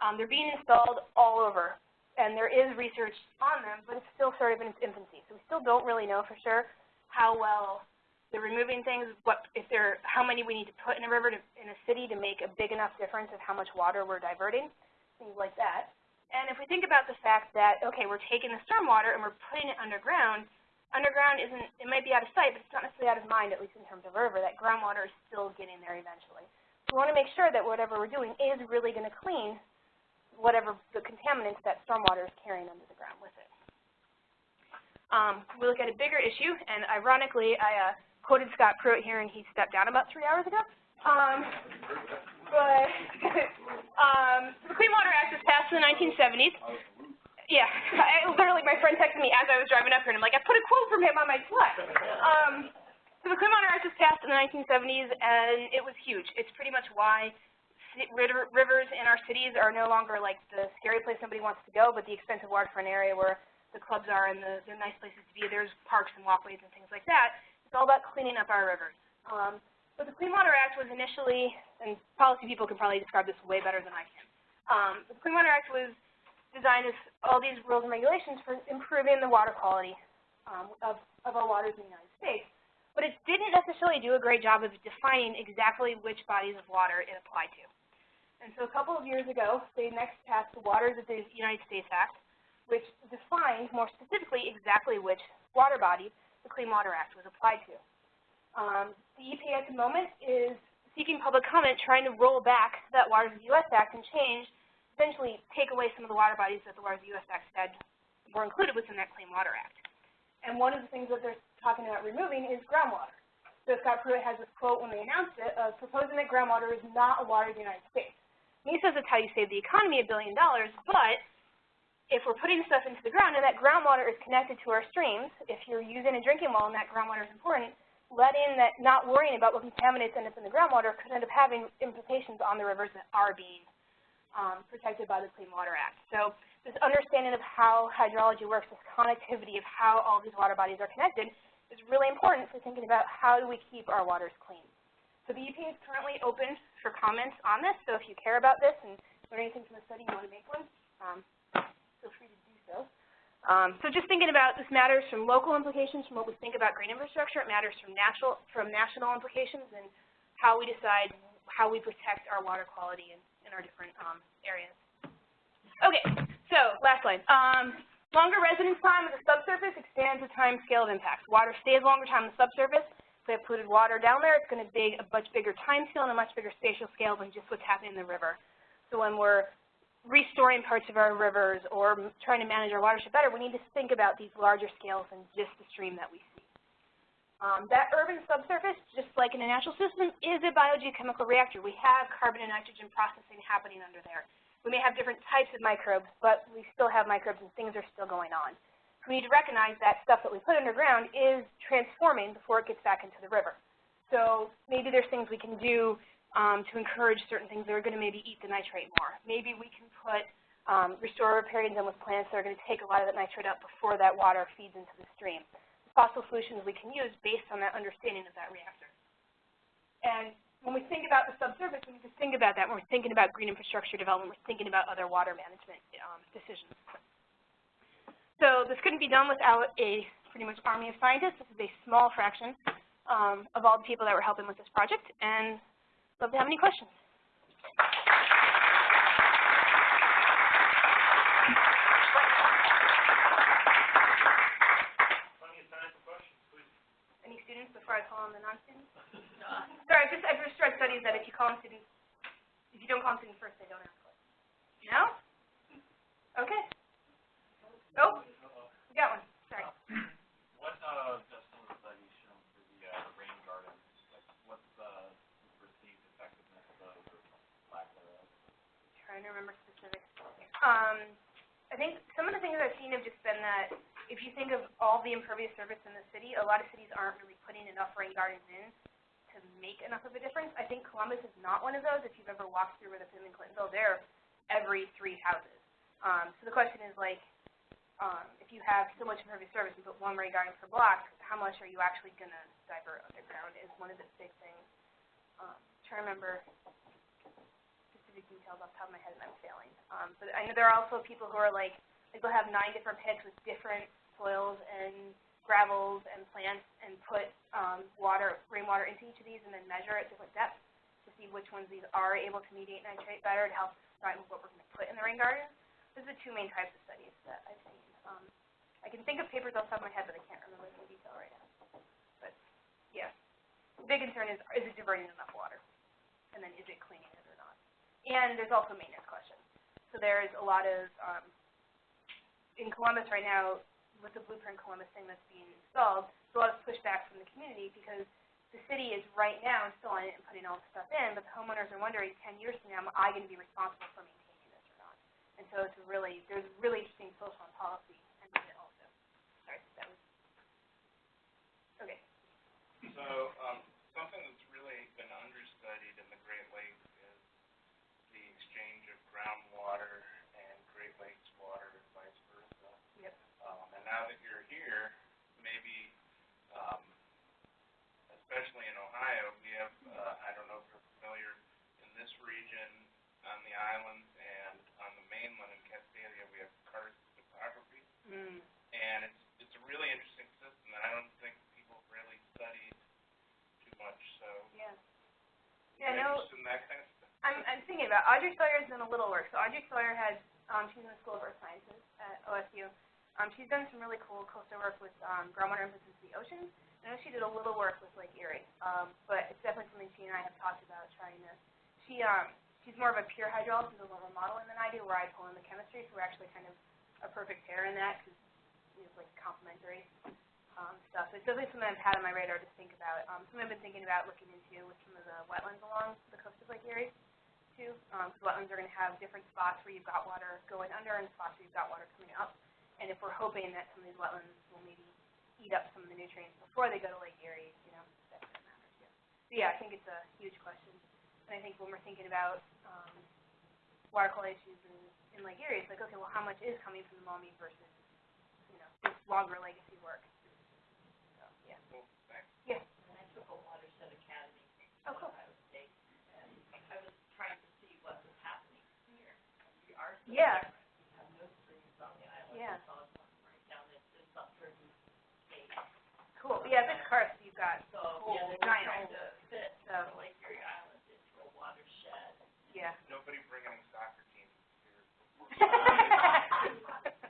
Um, they're being installed all over and there is research on them, but it's still sort of in its infancy. So we still don't really know for sure how well they're removing things, what if they're, how many we need to put in a river to, in a city to make a big enough difference of how much water we're diverting, things like that. And if we think about the fact that, okay, we're taking the stormwater and we're putting it underground, underground isn't, it might be out of sight, but it's not necessarily out of mind, at least in terms of river, that groundwater is still getting there eventually. So we want to make sure that whatever we're doing is really going to clean whatever the contaminants that stormwater is carrying under the ground with it. Um, we look at a bigger issue, and ironically, I uh, quoted Scott Pruitt here, and he stepped down about three hours ago. Um, but [laughs] um, the Clean Water Act was passed in the 1970s. Yeah, [laughs] I, literally, my friend texted me as I was driving up here, and I'm like, I put a quote from him on my slide. Um, so the Clean Water Act was passed in the 1970s, and it was huge. It's pretty much why rivers in our cities are no longer like the scary place somebody wants to go, but the expensive waterfront area where the clubs are and the, they're nice places to be. There's parks and walkways and things like that. It's all about cleaning up our rivers. Um, but the Clean Water Act was initially, and policy people can probably describe this way better than I can. Um, the Clean Water Act was designed as all these rules and regulations for improving the water quality um, of, of our waters in the United States. But it didn't necessarily do a great job of defining exactly which bodies of water it applied to. And so a couple of years ago, they next passed the Waters of the United States Act, which defined more specifically exactly which water body the Clean Water Act was applied to. Um, the EPA at the moment is seeking public comment, trying to roll back that Waters of the U.S. Act and change, essentially take away some of the water bodies that the Waters of the U.S. Act said were included within that Clean Water Act. And one of the things that they're talking about removing is groundwater. So Scott Pruitt has this quote when they announced it of proposing that groundwater is not a water of the United States. He says it's how you save the economy a billion dollars, but if we're putting stuff into the ground and that groundwater is connected to our streams, if you're using a drinking well and that groundwater is important, letting that, not worrying about what contaminants end up in the groundwater could end up having implications on the rivers that are being um, protected by the Clean Water Act. So this understanding of how hydrology works, this connectivity of how all these water bodies are connected, is really important for thinking about how do we keep our waters clean. So the EPA is currently open for comments on this, so if you care about this and learn anything from the study, you want to make one, um, feel free to do so. Um, so just thinking about this matters from local implications from what we think about green infrastructure. It matters from natural from national implications and how we decide how we protect our water quality in, in our different um, areas. Okay, so last slide. Um, longer residence time of the subsurface expands the time scale of impacts. Water stays longer time on the subsurface. Have polluted water down there, it's going to be a much bigger time scale and a much bigger spatial scale than just what's happening in the river. So when we're restoring parts of our rivers or trying to manage our watershed better, we need to think about these larger scales than just the stream that we see. Um, that urban subsurface, just like in a natural system, is a biogeochemical reactor. We have carbon and nitrogen processing happening under there. We may have different types of microbes, but we still have microbes and things are still going on. We need to recognize that stuff that we put underground is transforming before it gets back into the river. So maybe there's things we can do um, to encourage certain things that are going to maybe eat the nitrate more. Maybe we can put um, restore riparians in with plants that are going to take a lot of that nitrate up before that water feeds into the stream. Possible solutions we can use based on that understanding of that reactor. And when we think about the subsurface, we need to think about that when we're thinking about green infrastructure development, we're thinking about other water management um, decisions. So this couldn't be done without a pretty much army of scientists. This is a small fraction um, of all the people that were helping with this project. And Love to have any questions. Any students before I call on the non-students? [laughs] Sorry, I've just, I've just read studies that if you call on students, if you don't call on students first, they don't ask. No? Okay. Oh, we got one. Sorry. What, uh, does some of the studies for the, uh, rain gardens, like, what's the perceived effectiveness of or lack thereof? Trying to remember specifics. Um, I think some of the things I've seen have just been that if you think of all the impervious surface in the city, a lot of cities aren't really putting enough rain gardens in to make enough of a difference. I think Columbus is not one of those. If you've ever walked through Rutherford and Clintonville, they're every three houses. Um, so the question is like, um, if you have so much impervious surface, you put one rain garden per block, how much are you actually going to divert underground is one of the big things. Um, trying to remember specific details off the top of my head and I'm failing. Um, but I know there are also people who are like, like they'll have nine different pits with different soils and gravels and plants and put um, water, rainwater into each of these and then measure at different depths to see which ones these are able to mediate nitrate better to help decide what we're going to put in the rain garden. Those are the two main types of studies that I've seen. Um, I can think of papers off the top of my head, but I can't remember them in detail right now. But yeah, the big concern is, is it diverting enough water? And then is it cleaning it or not? And there's also maintenance questions. So there's a lot of, um, in Columbus right now, with the Blueprint Columbus thing that's being installed, there's a lot of pushback from the community because the city is right now installing it and putting all the stuff in, but the homeowners are wondering 10 years from now, am I going to be responsible for maintaining? And so it's really, there's really interesting social and policy in it also. Sorry, that was, okay. So um, something that's really been understudied in the Great Lakes is the exchange of groundwater and Great Lakes water and vice versa. Yep. Um, and now that you're here, maybe, um, especially in Ohio, we have, uh, I don't know if you're familiar, in this region on the islands, mainland in Castalia, we have karst topography. Mm. And it's, it's a really interesting system that I don't think people really studied too much. So yeah. Yeah, no, in that kind of stuff. I'm, I'm thinking about Audrey Sawyer has done a little work. So Audrey Sawyer has, um, she's in the School of Earth Sciences at OSU. Um, she's done some really cool coastal work with um, groundwater emphasis the oceans. I know she did a little work with Lake Erie, um, but it's definitely something she and I have talked about trying to. She um, she's more of a pure hydrologist a little modeling than I do, where I pull in the chemistry, so we're actually kind of a perfect pair in that, because it's like complementary, um, stuff. So it's definitely something I've had on my radar to think about. Um, something I've been thinking about looking into with some of the wetlands along the coast of Lake Erie, too. Um, 'cause wetlands are gonna have different spots where you've got water going under and spots where you've got water coming up. And if we're hoping that some of these wetlands will maybe eat up some of the nutrients before they go to Lake Erie, you know, that's gonna matter too. So yeah, I think it's a huge question. I think when we're thinking about, um, water quality issues in, in Lake Erie, it's like, okay, well, how much is coming from the Maumee versus, you know, this longer legacy work? So, yeah. Thanks. Yeah. And I took a watershed academy Oh, cool. Ohio State, and I was trying to see what was happening here. We are still Yeah. different. We have no streams on the island. Yeah. It's all right down this, this up through the state. Cool. Yeah, this karst you've got, So, Whole yeah, they were giant trying to fit So- Lake Erie Island into a watershed. Yeah. Nobody bring any soccer teams here. [laughs]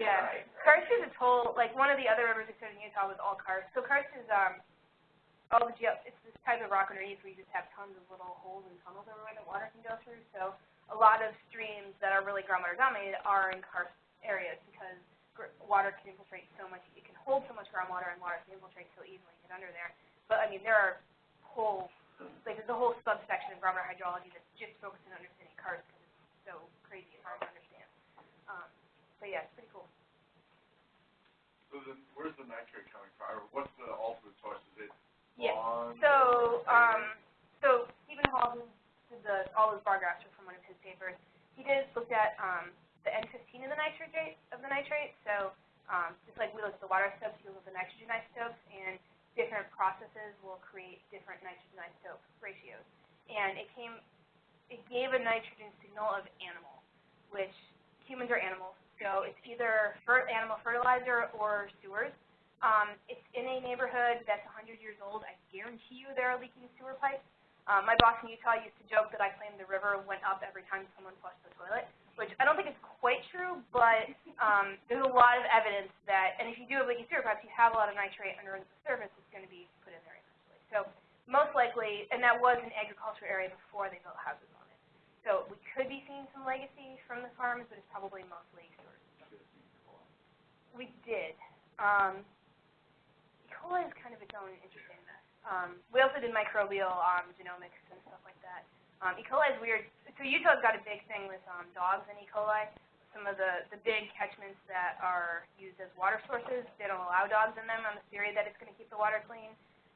Yeah. right, right. Karst is a total, like, one of the other rivers we in Utah was all karst. So karst is, um, all the geo, it's this type of rock underneath where you just have tons of little holes and tunnels everywhere that water can go through. So a lot of streams that are really groundwater dominated are in karst areas because gr- water can infiltrate so much, it can hold so much groundwater and water can infiltrate so easily and get under there. But, I mean, there are whole, like, there's a whole subsection of groundwater hydrology that's just focused on understanding karst because it's so crazy and hard to understand. Um, but yeah, it's pretty cool. So then, where's the nitrate coming from, or what's the ultimate source, is it Yeah. lawn? So, um, so Stephen Hall, who did the, all those bar graphs are from one of his papers, he did, looked at, um, the N fifteen of the nitrate, of the nitrate, so, um, just like we looked at the water isotopes, he looked at the nitrogen isotopes, and different processes will create different nitrogen isotope ratios. And it came, it gave a nitrogen signal of animal, which humans are animals, so it's either animal fertilizer or sewers. Um, it's in a neighborhood that's 100 years old. I guarantee you there are leaking sewer pipes. Um, my boss in Utah used to joke that I claimed the river went up every time someone flushed the toilet, which I don't think is quite true, but um, there's a lot of evidence that, and if you do have leaking sewer you have a lot of nitrate under the surface that's going to be put in there eventually. So most likely, and that was an agriculture area before they built houses on it. So we could be seeing some legacy from the farms, but it's probably mostly sewers. We did. Um, E. coli is kind of its own interesting mess. Um, we also did microbial um, genomics and stuff like that. Um, e. coli is weird. So Utah's got a big thing with um, dogs and E. coli. Some of the, the big catchments that are used as water sources, they don't allow dogs in them on the theory that it's going to keep the water clean.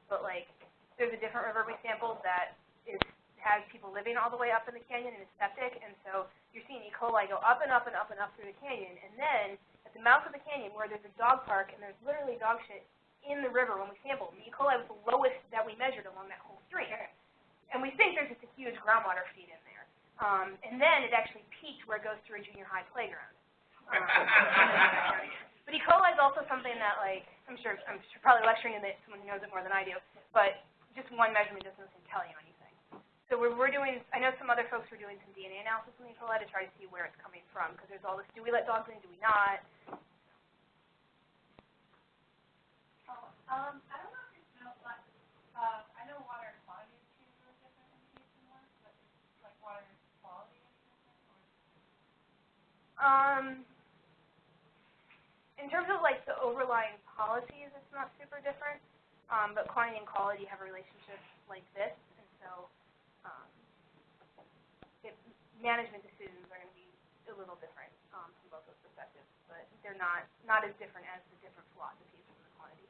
But like, there's a different river we sampled that is has people living all the way up in the canyon and is septic, and so you're seeing E. coli go up and up and up and up through the canyon, and then at the mouth of the canyon where there's a dog park and there's literally dog shit in the river when we sampled, E. coli was the lowest that we measured along that whole stream. And we think there's just a huge groundwater feed in. Um, and then it actually peaked where it goes through a junior high playground. Um, [laughs] but E. coli is also something that, like, I'm sure, I'm sure probably lecturing in it, someone who knows it more than I do, but just one measurement doesn't tell you anything. So we're, we're doing, I know some other folks were doing some DNA analysis on E. coli to try to see where it's coming from, because there's all this, do we let dogs in, do we not? Um, I don't know if you know, but, uh, I know water quantity is two really different in case and one, but it's like water quality is different, or? Um, in terms of like the overlying policies, it's not super different, um, but quantity and quality have a relationship like this, and so, um, it, management decisions are gonna be a little different, um, from both those perspectives, but they're not, not as different as the different philosophies from the quantity.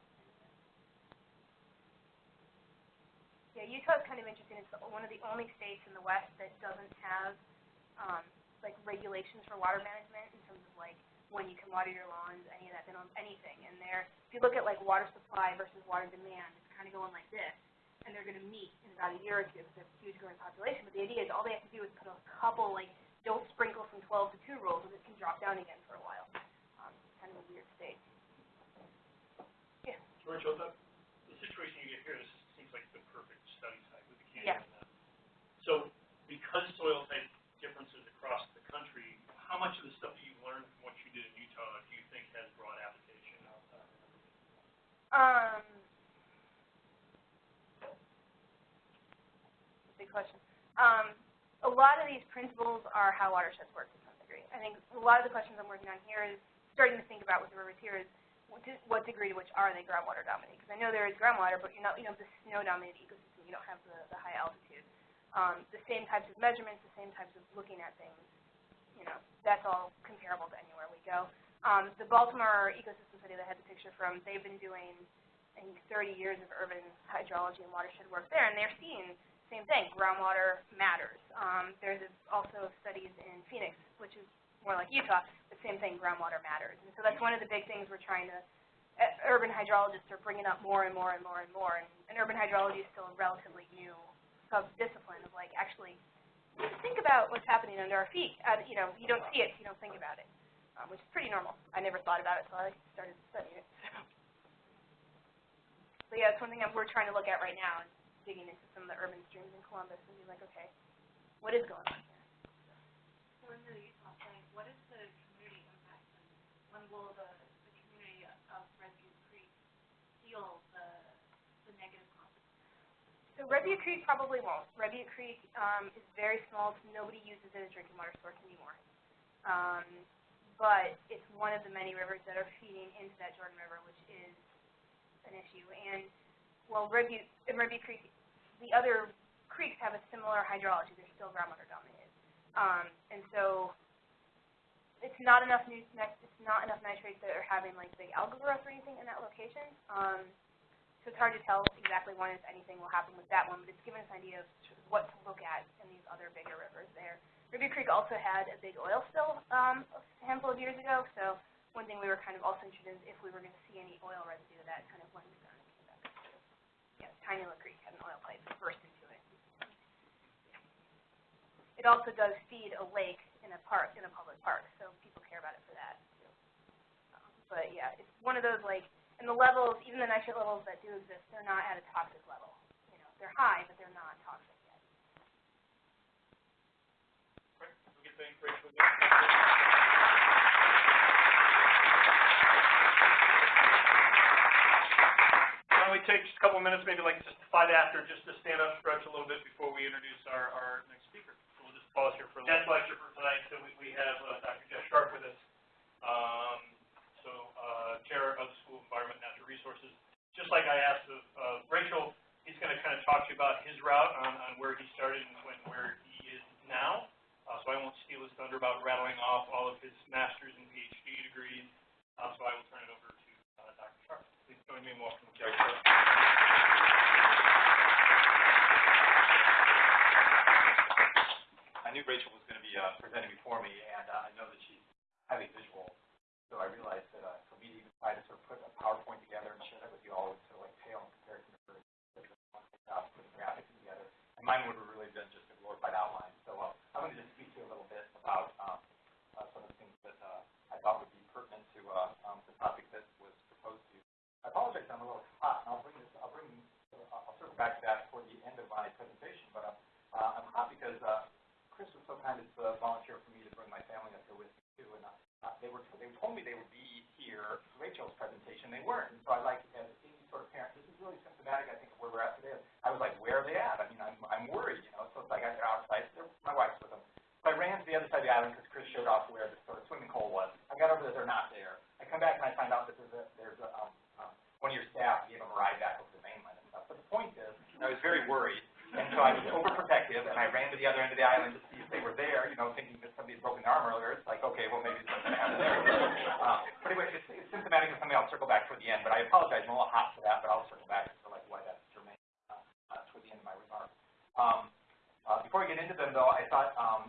Yeah, Utah's kind of interesting, it's one of the only states in the West that doesn't have, um, like regulations for water management in terms of like when you can water your lawns, any of that, they don't anything. And there, if you look at like water supply versus water demand, it's kind of going like this. And they're going to meet in about a year or two because have a huge growing population. But the idea is all they have to do is put a couple like don't sprinkle from 12 to 2 rules and it can drop down again for a while. Um, it's kind of a weird state. George, the, the situation you get here, this seems like the perfect study site with the canyon. Yeah. canyon because soil type differences across the how much of the stuff that you've learned from what you did in Utah do you think has broad application outside Um, big question. Um, a lot of these principles are how watersheds work to some degree. I think a lot of the questions I'm working on here is starting to think about with the rivers here is what, what degree to which are they groundwater dominated? Because I know there is groundwater, but you're not, you know, the snow dominated ecosystem. You don't have the, the high altitude. Um, the same types of measurements, the same types of looking at things. You know, that's all comparable to anywhere we go. Um, the Baltimore ecosystem study that I had the picture from, they've been doing I think 30 years of urban hydrology and watershed work there, and they're seeing same thing. Groundwater matters. Um, there's also studies in Phoenix, which is more like Utah, but same thing. Groundwater matters, and so that's one of the big things we're trying to. Uh, urban hydrologists are bringing up more and more and more and more, and, and urban hydrology is still a relatively new sub-discipline of like actually think about what's happening under our feet. Uh, you know, you don't see it, you don't think about it, um, which is pretty normal. I never thought about it, so I started studying it. So yeah, it's one thing that we're trying to look at right now is digging into some of the urban streams in Columbus and be like, okay, what is going on here? So in the Utah thing, what is the community impact and when will the, the community of Red Butte Creek feel the, the negative consequences? So Red Butte Creek probably won't. Red Butte Creek um, is very small. Nobody uses it as drinking water source anymore. Um, but it's one of the many rivers that are feeding into that Jordan River, which is an issue. And well, Red Butte, in Red Butte Creek, the other creeks have a similar hydrology. They're still groundwater dominated. Um, and so it's not enough nit- it's not enough nitrates that are having like big algal growth or anything in that location. Um, so it's hard to tell exactly when, if anything, will happen with that one, but it's given us an idea of what to look at in these other bigger rivers there. Red Butte Creek also had a big oil spill um, a handful of years ago, so one thing we were kind of also interested in is if we were going to see any oil residue that kind of went down. Yeah, Tiny Little Creek had an oil pipe burst into it. It also does feed a lake in a park, in a public park, so people care about it for that too. Um, but yeah, it's one of those like, and the levels, even the nitrate levels that do exist, they're not at a toxic level. You know, they're high, but they're not toxic yet. Right, we get thank Rachel. Why don't we take just a couple of minutes, maybe like just five after, just to stand up, stretch a little bit before we introduce our, our next speaker. So we'll just pause here for a little. Guest lecture for tonight, so we, we have uh, Dr. Jeff Sharp with us. Um, so, Chair of the School of Environment and Natural Resources. Just like I asked of, Rachel, he's gonna kind of talk to you about his route on, on where he started and when, where he is now. Uh, so I won't steal his thunder about rattling off all of his master's and PhD degrees. Uh, so I will turn it over to, uh, Dr. Sharp. Please join me in welcoming Jeff Sharp. I knew Rachel was going to be uh, presenting before me, and uh, I know that she's highly visual, so I realized that uh, for me to even to sort of put a PowerPoint together and share that with you all would sort of like pale in comparison to putting graphics together. And mine would have really been just a glorified outline. So uh, I'm going to just speak to you a little bit about um, uh, some of the things that uh, I thought would be pertinent to uh, um, the topic that was proposed to you. I apologize, I'm a little hot, and I'll bring this, I'll bring, I'll circle back to that toward the end of my presentation, but uh, uh, I'm hot because uh, Chris was so kind as to volunteer for me to bring my family up here with me too, and uh, uh, they were they told me they would be here for Rachel's presentation. They weren't, and so I like as any sort of parent, this is really symptomatic, I think, of where we're at today. I was like, where are they at? I mean, I'm I'm worried, you know. So it's like I got outside. They're, my wife's with them. So I ran to the other side of the island because Chris showed off where the sort of swimming hole was. I got over there, they're not there. I come back and I find out that there's a there's a um, um, one of your staff gave them a ride back over the mainland and stuff. But the point is, I was very worried. And so I was overprotective, and I ran to the other end of the island to see if they were there, you know, thinking broken their arm earlier. It's like, okay, well, maybe something happened there. [laughs] Uh, but anyway, it's, it's symptomatic of something I'll circle back toward the end, but I apologize, I'm a little hot for that, but I'll circle back to like why that's germane uh, uh, toward the end of my remarks. Um, uh, before I get into them, though, I thought um,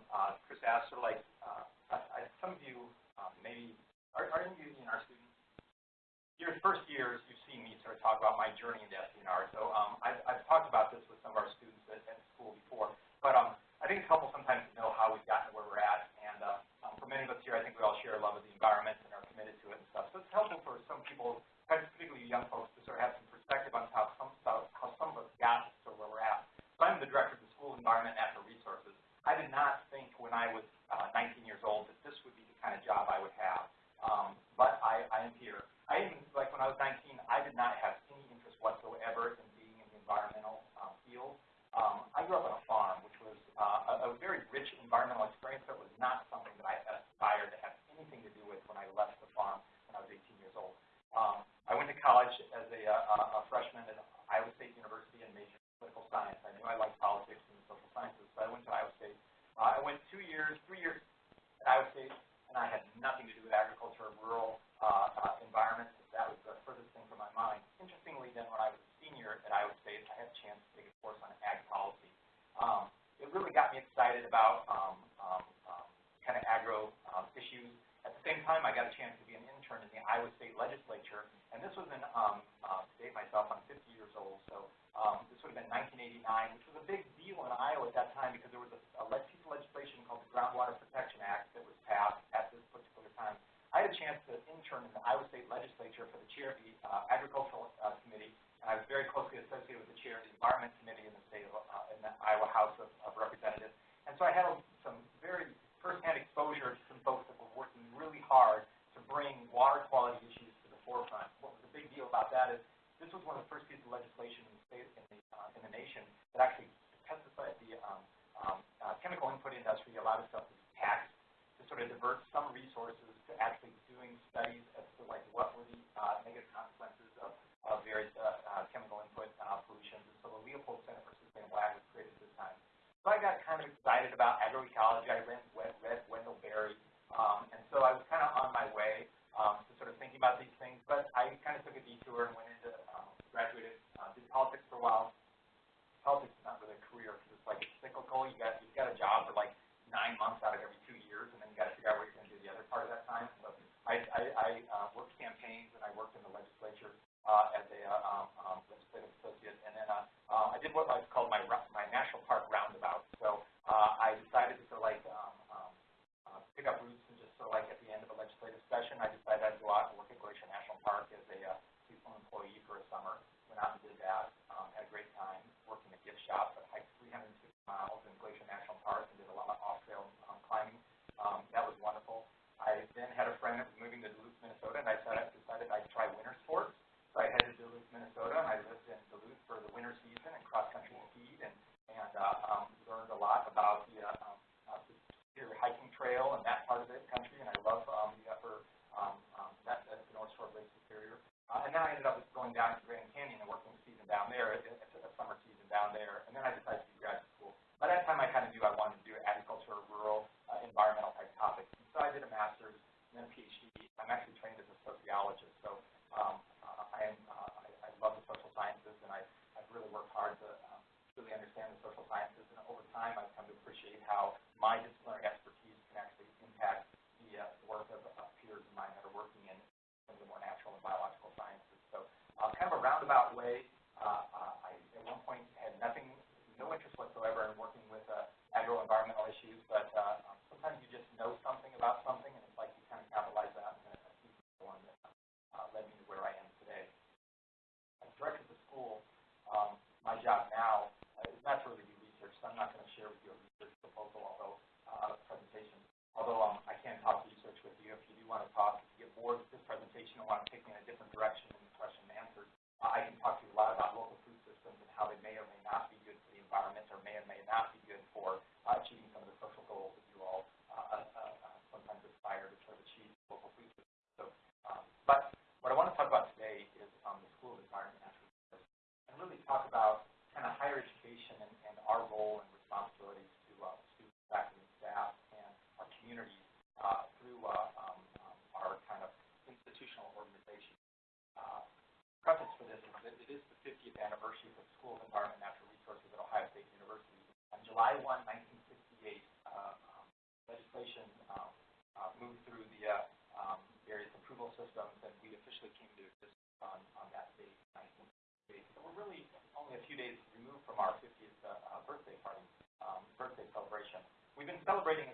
it is the 50th anniversary of the School of Environment and Natural Resources at Ohio State University. On July 1, 1968, uh, um, legislation um, uh, moved through the uh, um, various approval systems, and we officially came to exist on, on that date, 1968. So we're really only a few days removed from our 50th uh, uh, birthday party, um, birthday celebration. We've been celebrating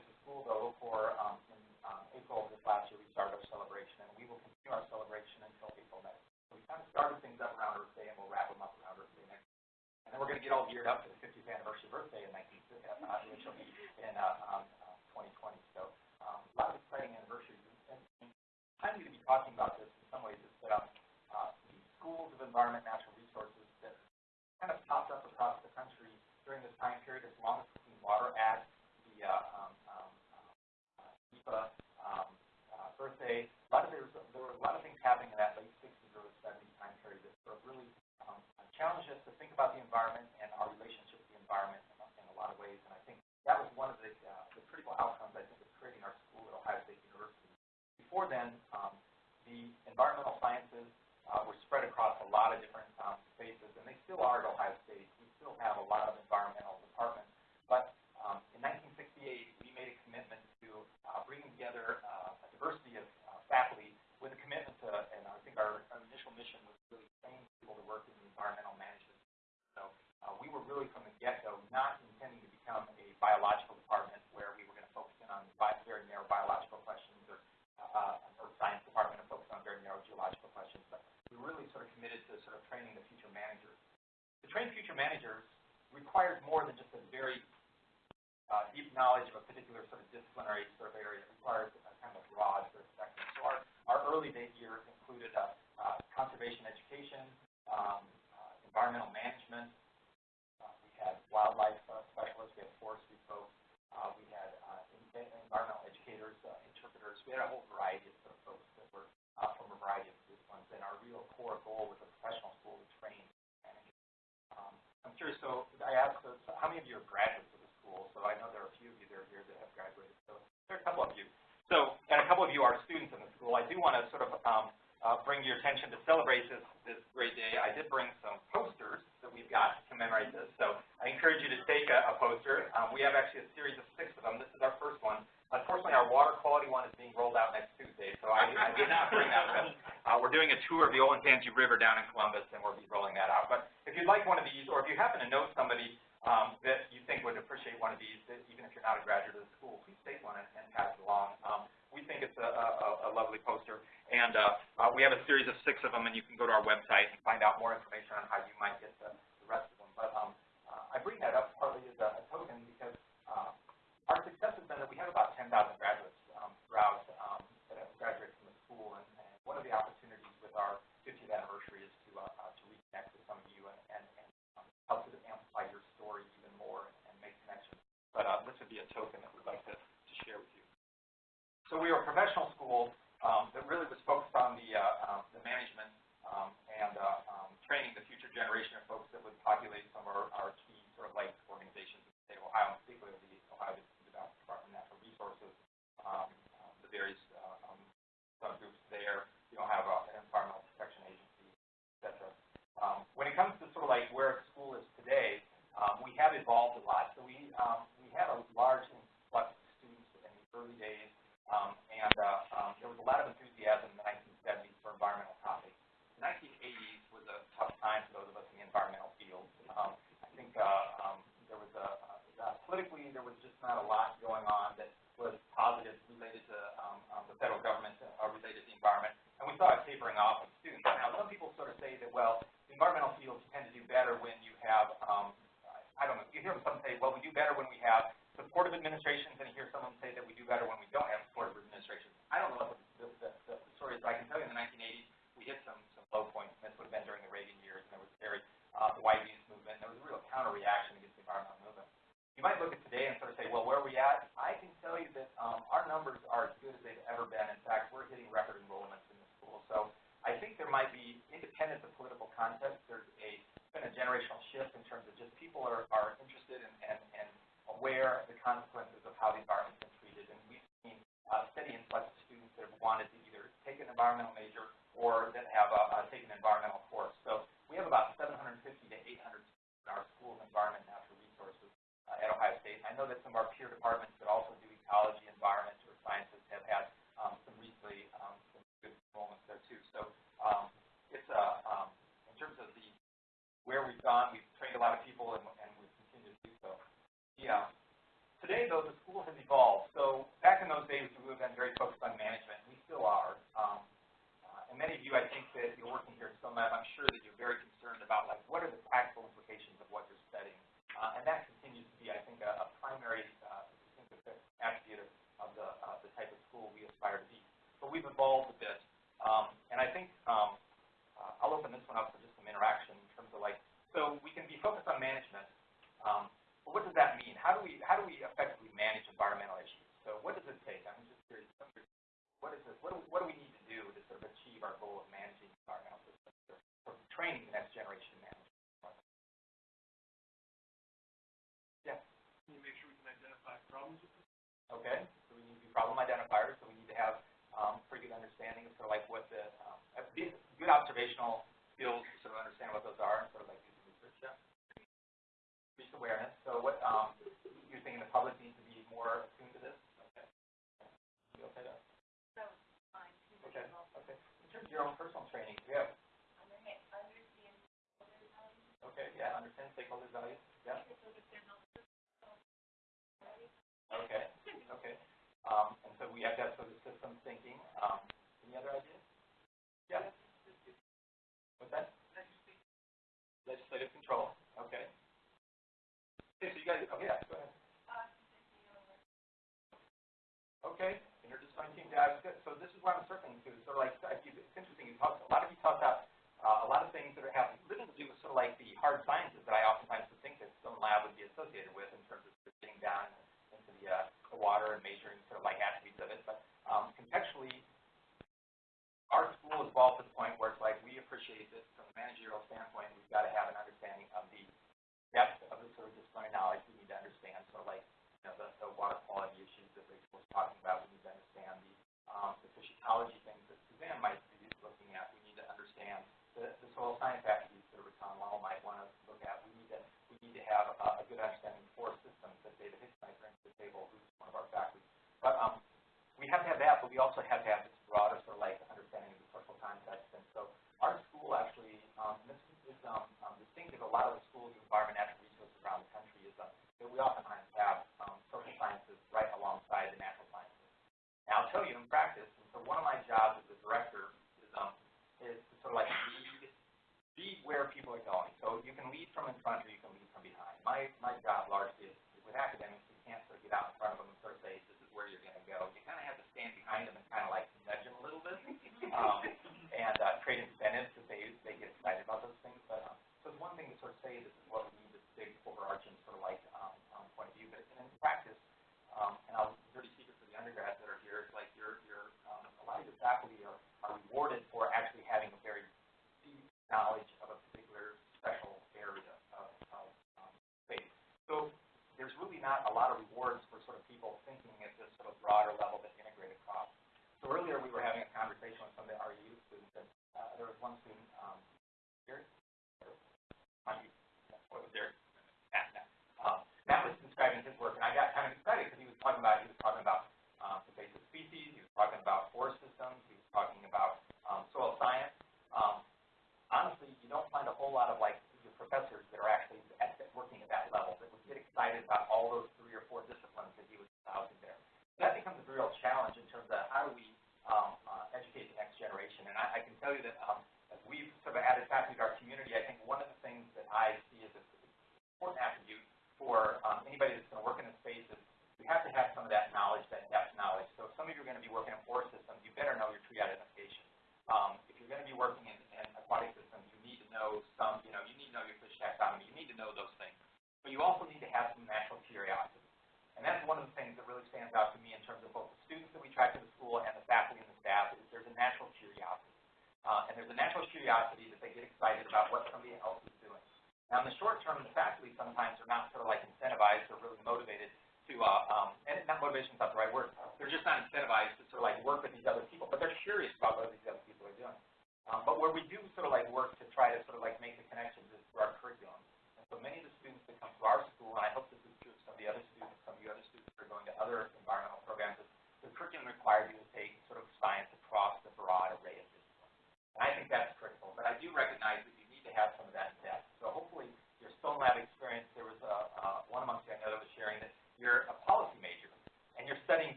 get all geared up for the 50th anniversary birthday in 19, uh, in, uh, um, 2020. So um, a lot of exciting anniversaries. And I'm going to be talking about this in some ways is that um, uh, the schools of environment your attention to celebrate this, this great day, I did bring some posters that we've got to commemorate this. So I encourage you to take a, a poster. Um, we have actually a series of six of them. This is our first one. Unfortunately, our water quality one is being rolled out next Tuesday, so I, I did not bring that with uh, We're doing a tour of the Olentangy River down in Columbus, and we'll be rolling that out. But if you'd like one of these, or if you happen to know somebody of them, and you can go to our website and find out more information on how environmental major or that have uh, taken environmental things or say this is what we need to big overarching for like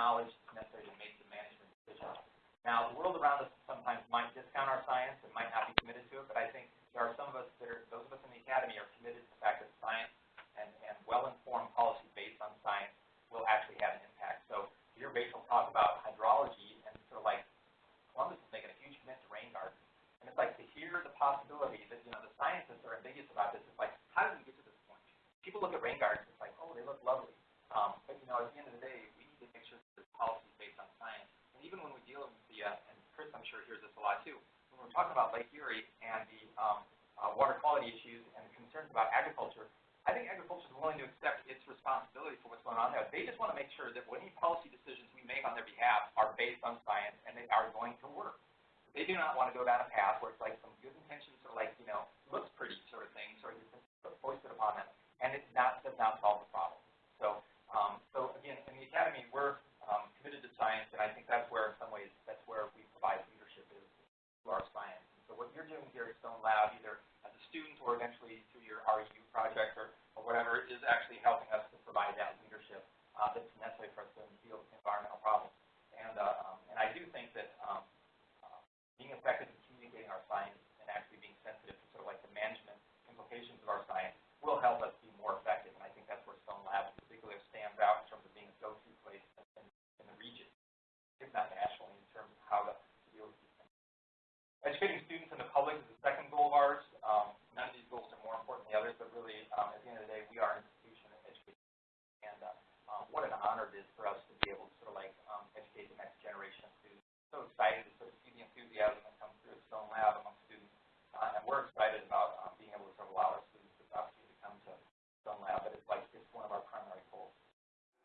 knowledge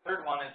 Third one is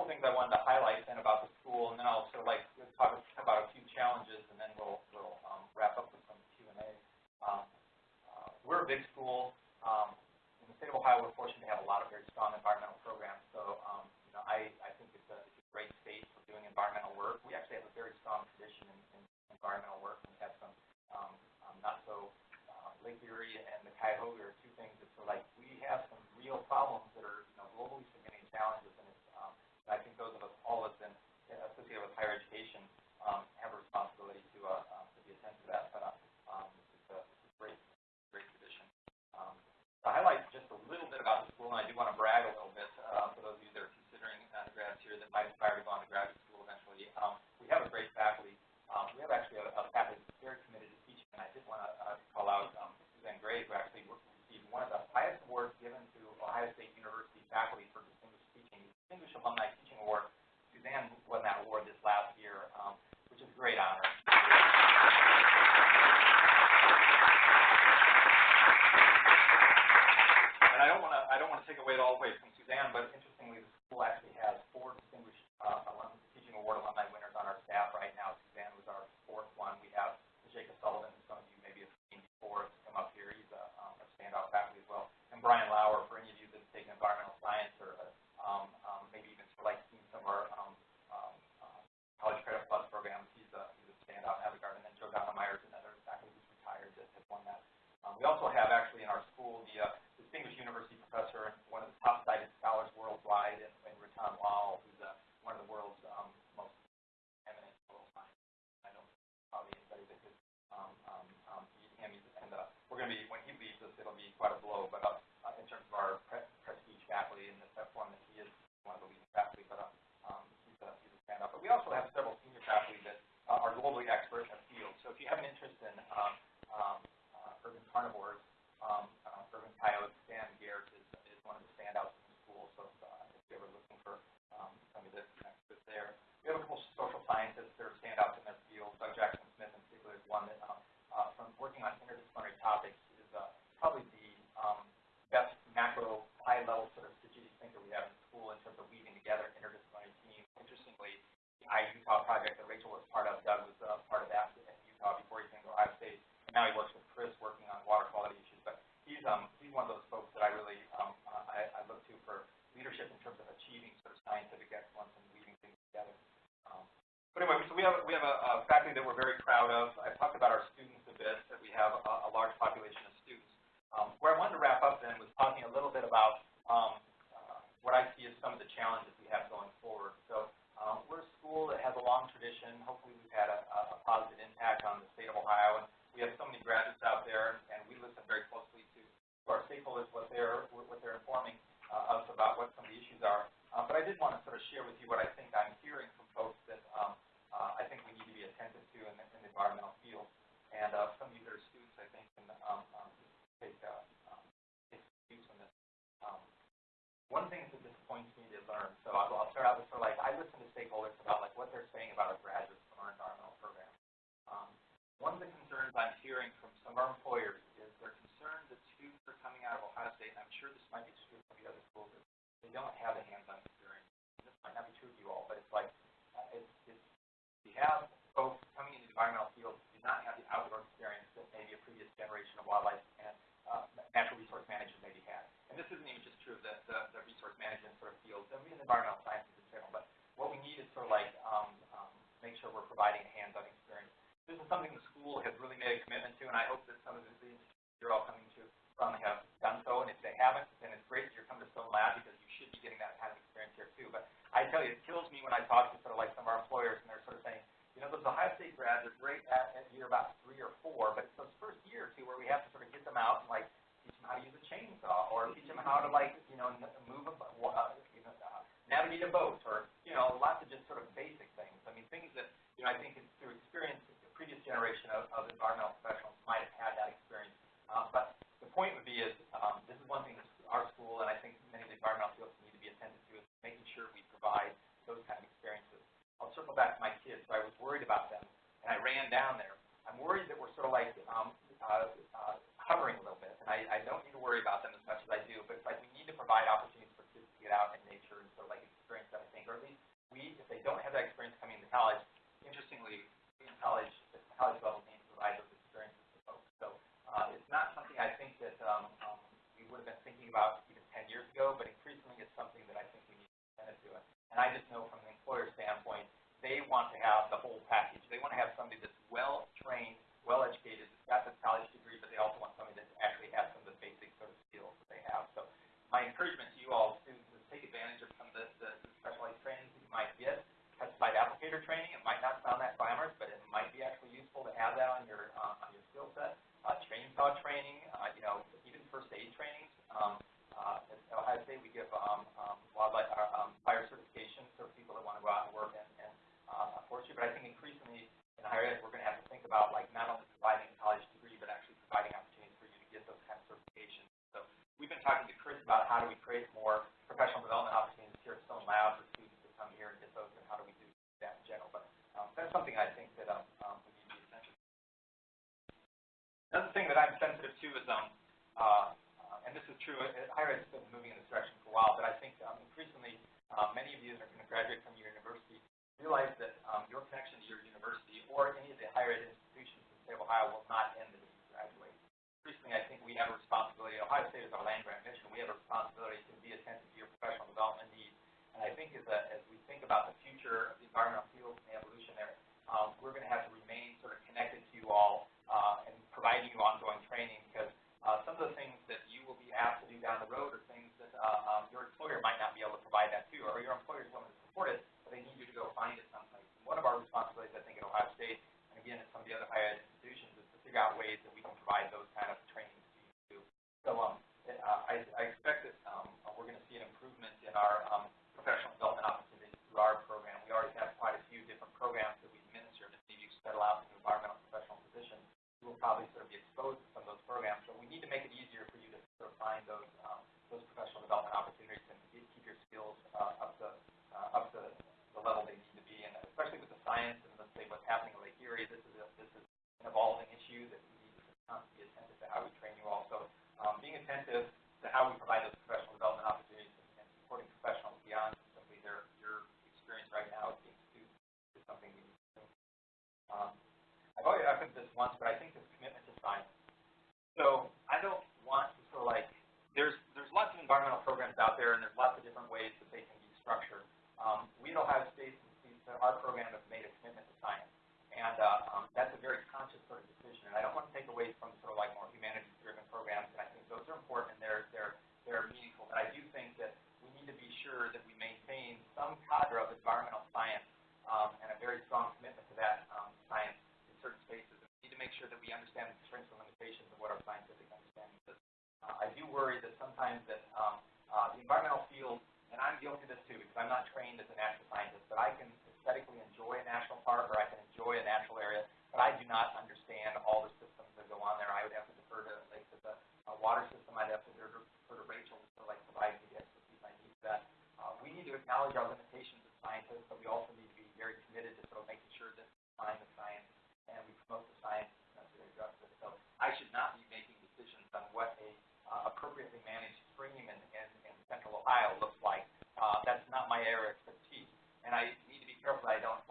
couple things I wanted to highlight then about the school, and then I'll sort of like talk about a few challenges, and then we'll, we'll um, wrap up with some Q&A. Um, uh, we're a big school. Um, in the state of Ohio, we're fortunate to have a lot of very strong environmental programs, so um, you know, I, I think it's a, it's a great space for doing environmental work. We actually have a very strong tradition in, in environmental work. We have some um, um, not so uh, Lake Erie and the Cuyahoga are two things that sort like we have some real problems school, and I do want to brag a little bit uh, for those of you that are considering undergrads here that might aspire to go on to graduate school eventually. Um, we have a great faculty. Um, we have actually a, a faculty that's very committed to teaching, and I did want to uh, call out um, Suzanne Gray, who actually received one of the highest awards given to Ohio State University faculty for distinguished teaching, Distinguished Alumni Teaching Award. Suzanne won that award this last year, um, which is a great honor. and I don't want to I don't want to take away it all away from Suzanne, but interestingly, the school actually has four distinguished uh, alum, teaching award alumni winners on our staff right now. Suzanne was our fourth one. We have Jacob Sullivan, who some of you maybe have seen before, has come up here. He's a, um, a standout faculty as well. And Brian Lower, for any of you that's taken environmental science or uh, um, um, maybe even sort of like seen some of our um, um, uh, college credit plus programs, he's a, he's a standout in that regard. And then Joe Meyer Myers, another faculty who's retired that has won that. Um, we also we have we have a, a faculty that we're very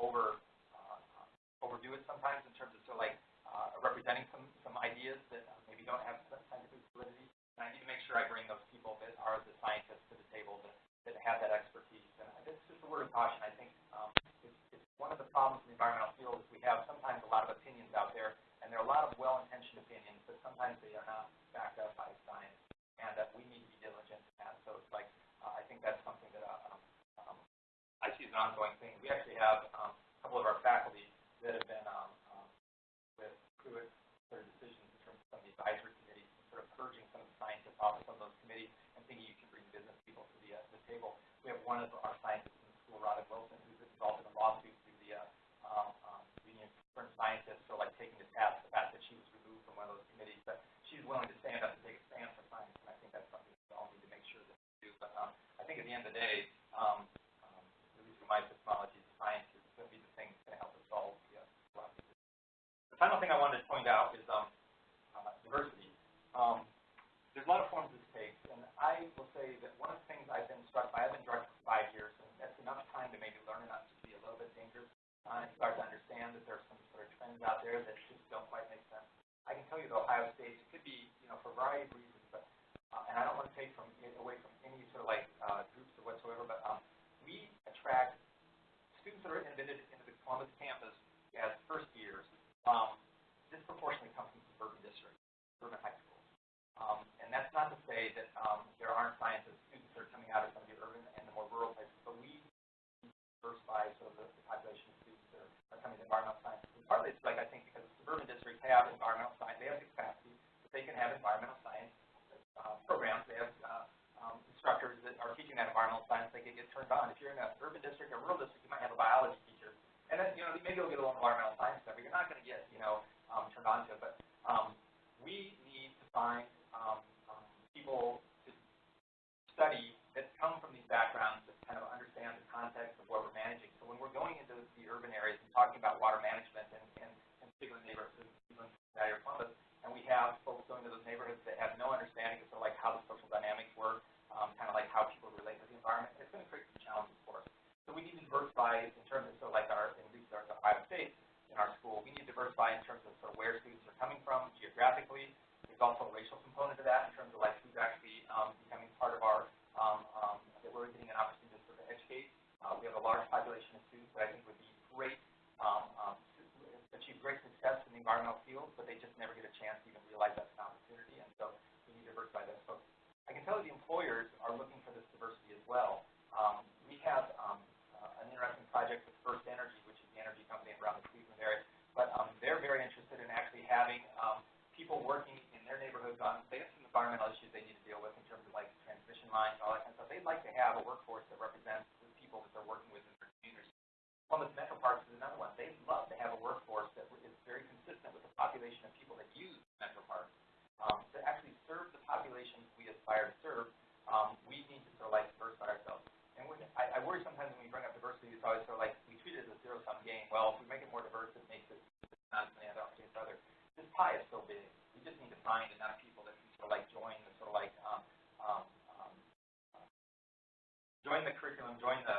over, uh, overdo it sometimes in terms of of like, uh, representing some, some ideas that maybe don't have scientific validity. And I need to make sure I bring those people that are the scientists to the table that, that have that expertise. And it's just a word of caution. I think, um, it's, it's one of the problems in the environmental field is we have sometimes a lot of opinions out there, and there are a lot of well-intentioned opinions, but sometimes they are not backed up by science, and that we need to be diligent in that. So it's like, uh, I think that's something that, uh, um, um, I see as an ongoing thing. We actually have, um, couple of our faculty that have been, um, um, with Pruitt of decisions in terms of some of the advisory committees, sort of purging some of the scientists off of some of those committees and thinking you can bring business people to the, uh, the table. We have one of our scientists in the school, Robin Wilson, who's involved in a lawsuit through the, uh, um, um, Union of Scientists, so like taking to task the fact that she was removed from one of those committees, but she's willing to stand up and take a stand for science, and I think that's something we all need to make sure that we do. But, um, I think at the end of the day, um, um, at least from my epistemology, science is going to be the thing that's going to help us solve the, uh, problems. The final thing I wanted to point out is, um, uh, diversity. Um, there's a lot of forms this takes, and I will say that one of the things I've been struck by, I've been director for five years, and that's enough time to maybe learn enough to be a little bit dangerous, uh, and start to understand that there's some sort of trends out there that just don't quite make sense. I can tell you that Ohio State, it could be, you know, for a variety of reasons, but, uh, and I don't want to take from, away from any sort of like, uh, groups or whatsoever, but, um, we attract students that are admitted into the Columbus campus as first years, um, disproportionately come from suburban districts, suburban high schools. Um, and that's not to say that, um, there aren't scientists, students that are coming out of some of the urban and the more rural places, but we diversify sort of the, the population of students that are, are coming to environmental sciences. And partly it's like, I think, because suburban districts have environmental science, they have the capacity, that they can have environmental science, uh, programs, they have, uh, um, instructors that are teaching that environmental science, they can get turned on. If you're in an urban district or rural district, you might have a biology teacher, and then, you know, maybe you'll get a little environmental science stuff, but you're not gonna get, you know, um, turned on to it. But, um, we need to find, um, um, people to study that come from these backgrounds that kind of understand the context of what we're managing. So when we're going into the urban areas and talking about water management and, and, and particular neighborhoods, even Valley or Columbus, and we have folks going to those neighborhoods that have no understanding of sort of like how the social dynamics work, um, kind of like how people relate to the environment, it's going to create some challenges. So we need to diversify in terms of so like our, at least our, the Ohio State in our school, we need to diversify in terms of sort of where students are coming from geographically. There's also a racial component to that in terms of like who's actually um, becoming part of our, um, um, that we're getting an opportunity to sort of educate. Uh, we have a large population of students that I think would be great, um, um, achieve great success in the environmental field, but they just never get a chance to even realize that's an opportunity, and so we need to diversify those folks. I can tell you the employers are looking for this diversity as well. Um, we have um, interesting project with First Energy, which is the energy company around the Cleveland area. But um, they're very interested in actually having um, people working in their neighborhoods on, they have some environmental issues they need to deal with in terms of like transmission lines and all that kind of stuff. They'd like to have a workforce that represents the people that they're working with in their communities. Columbus Metro Parks is another one. They'd love to have a workforce that is very consistent with the population of people that use Metro Parks um, to actually serve the population we aspire to serve join joined us.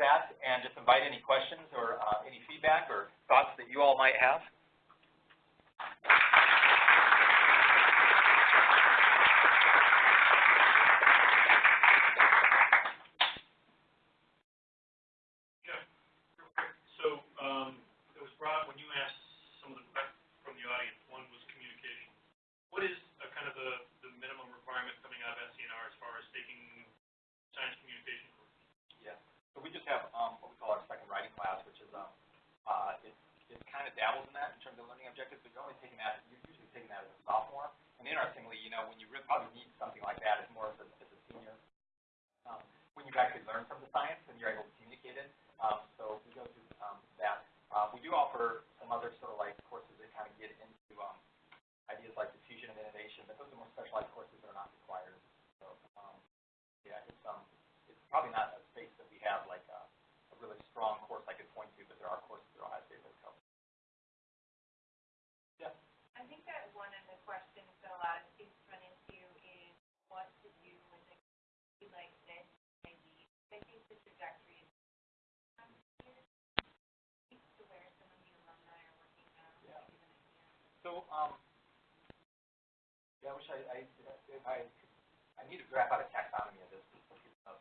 that and just invite any questions or uh, any feedback or thoughts that you all might have. So, um, yeah, I wish I, I, I, I need to graph out a taxonomy of this.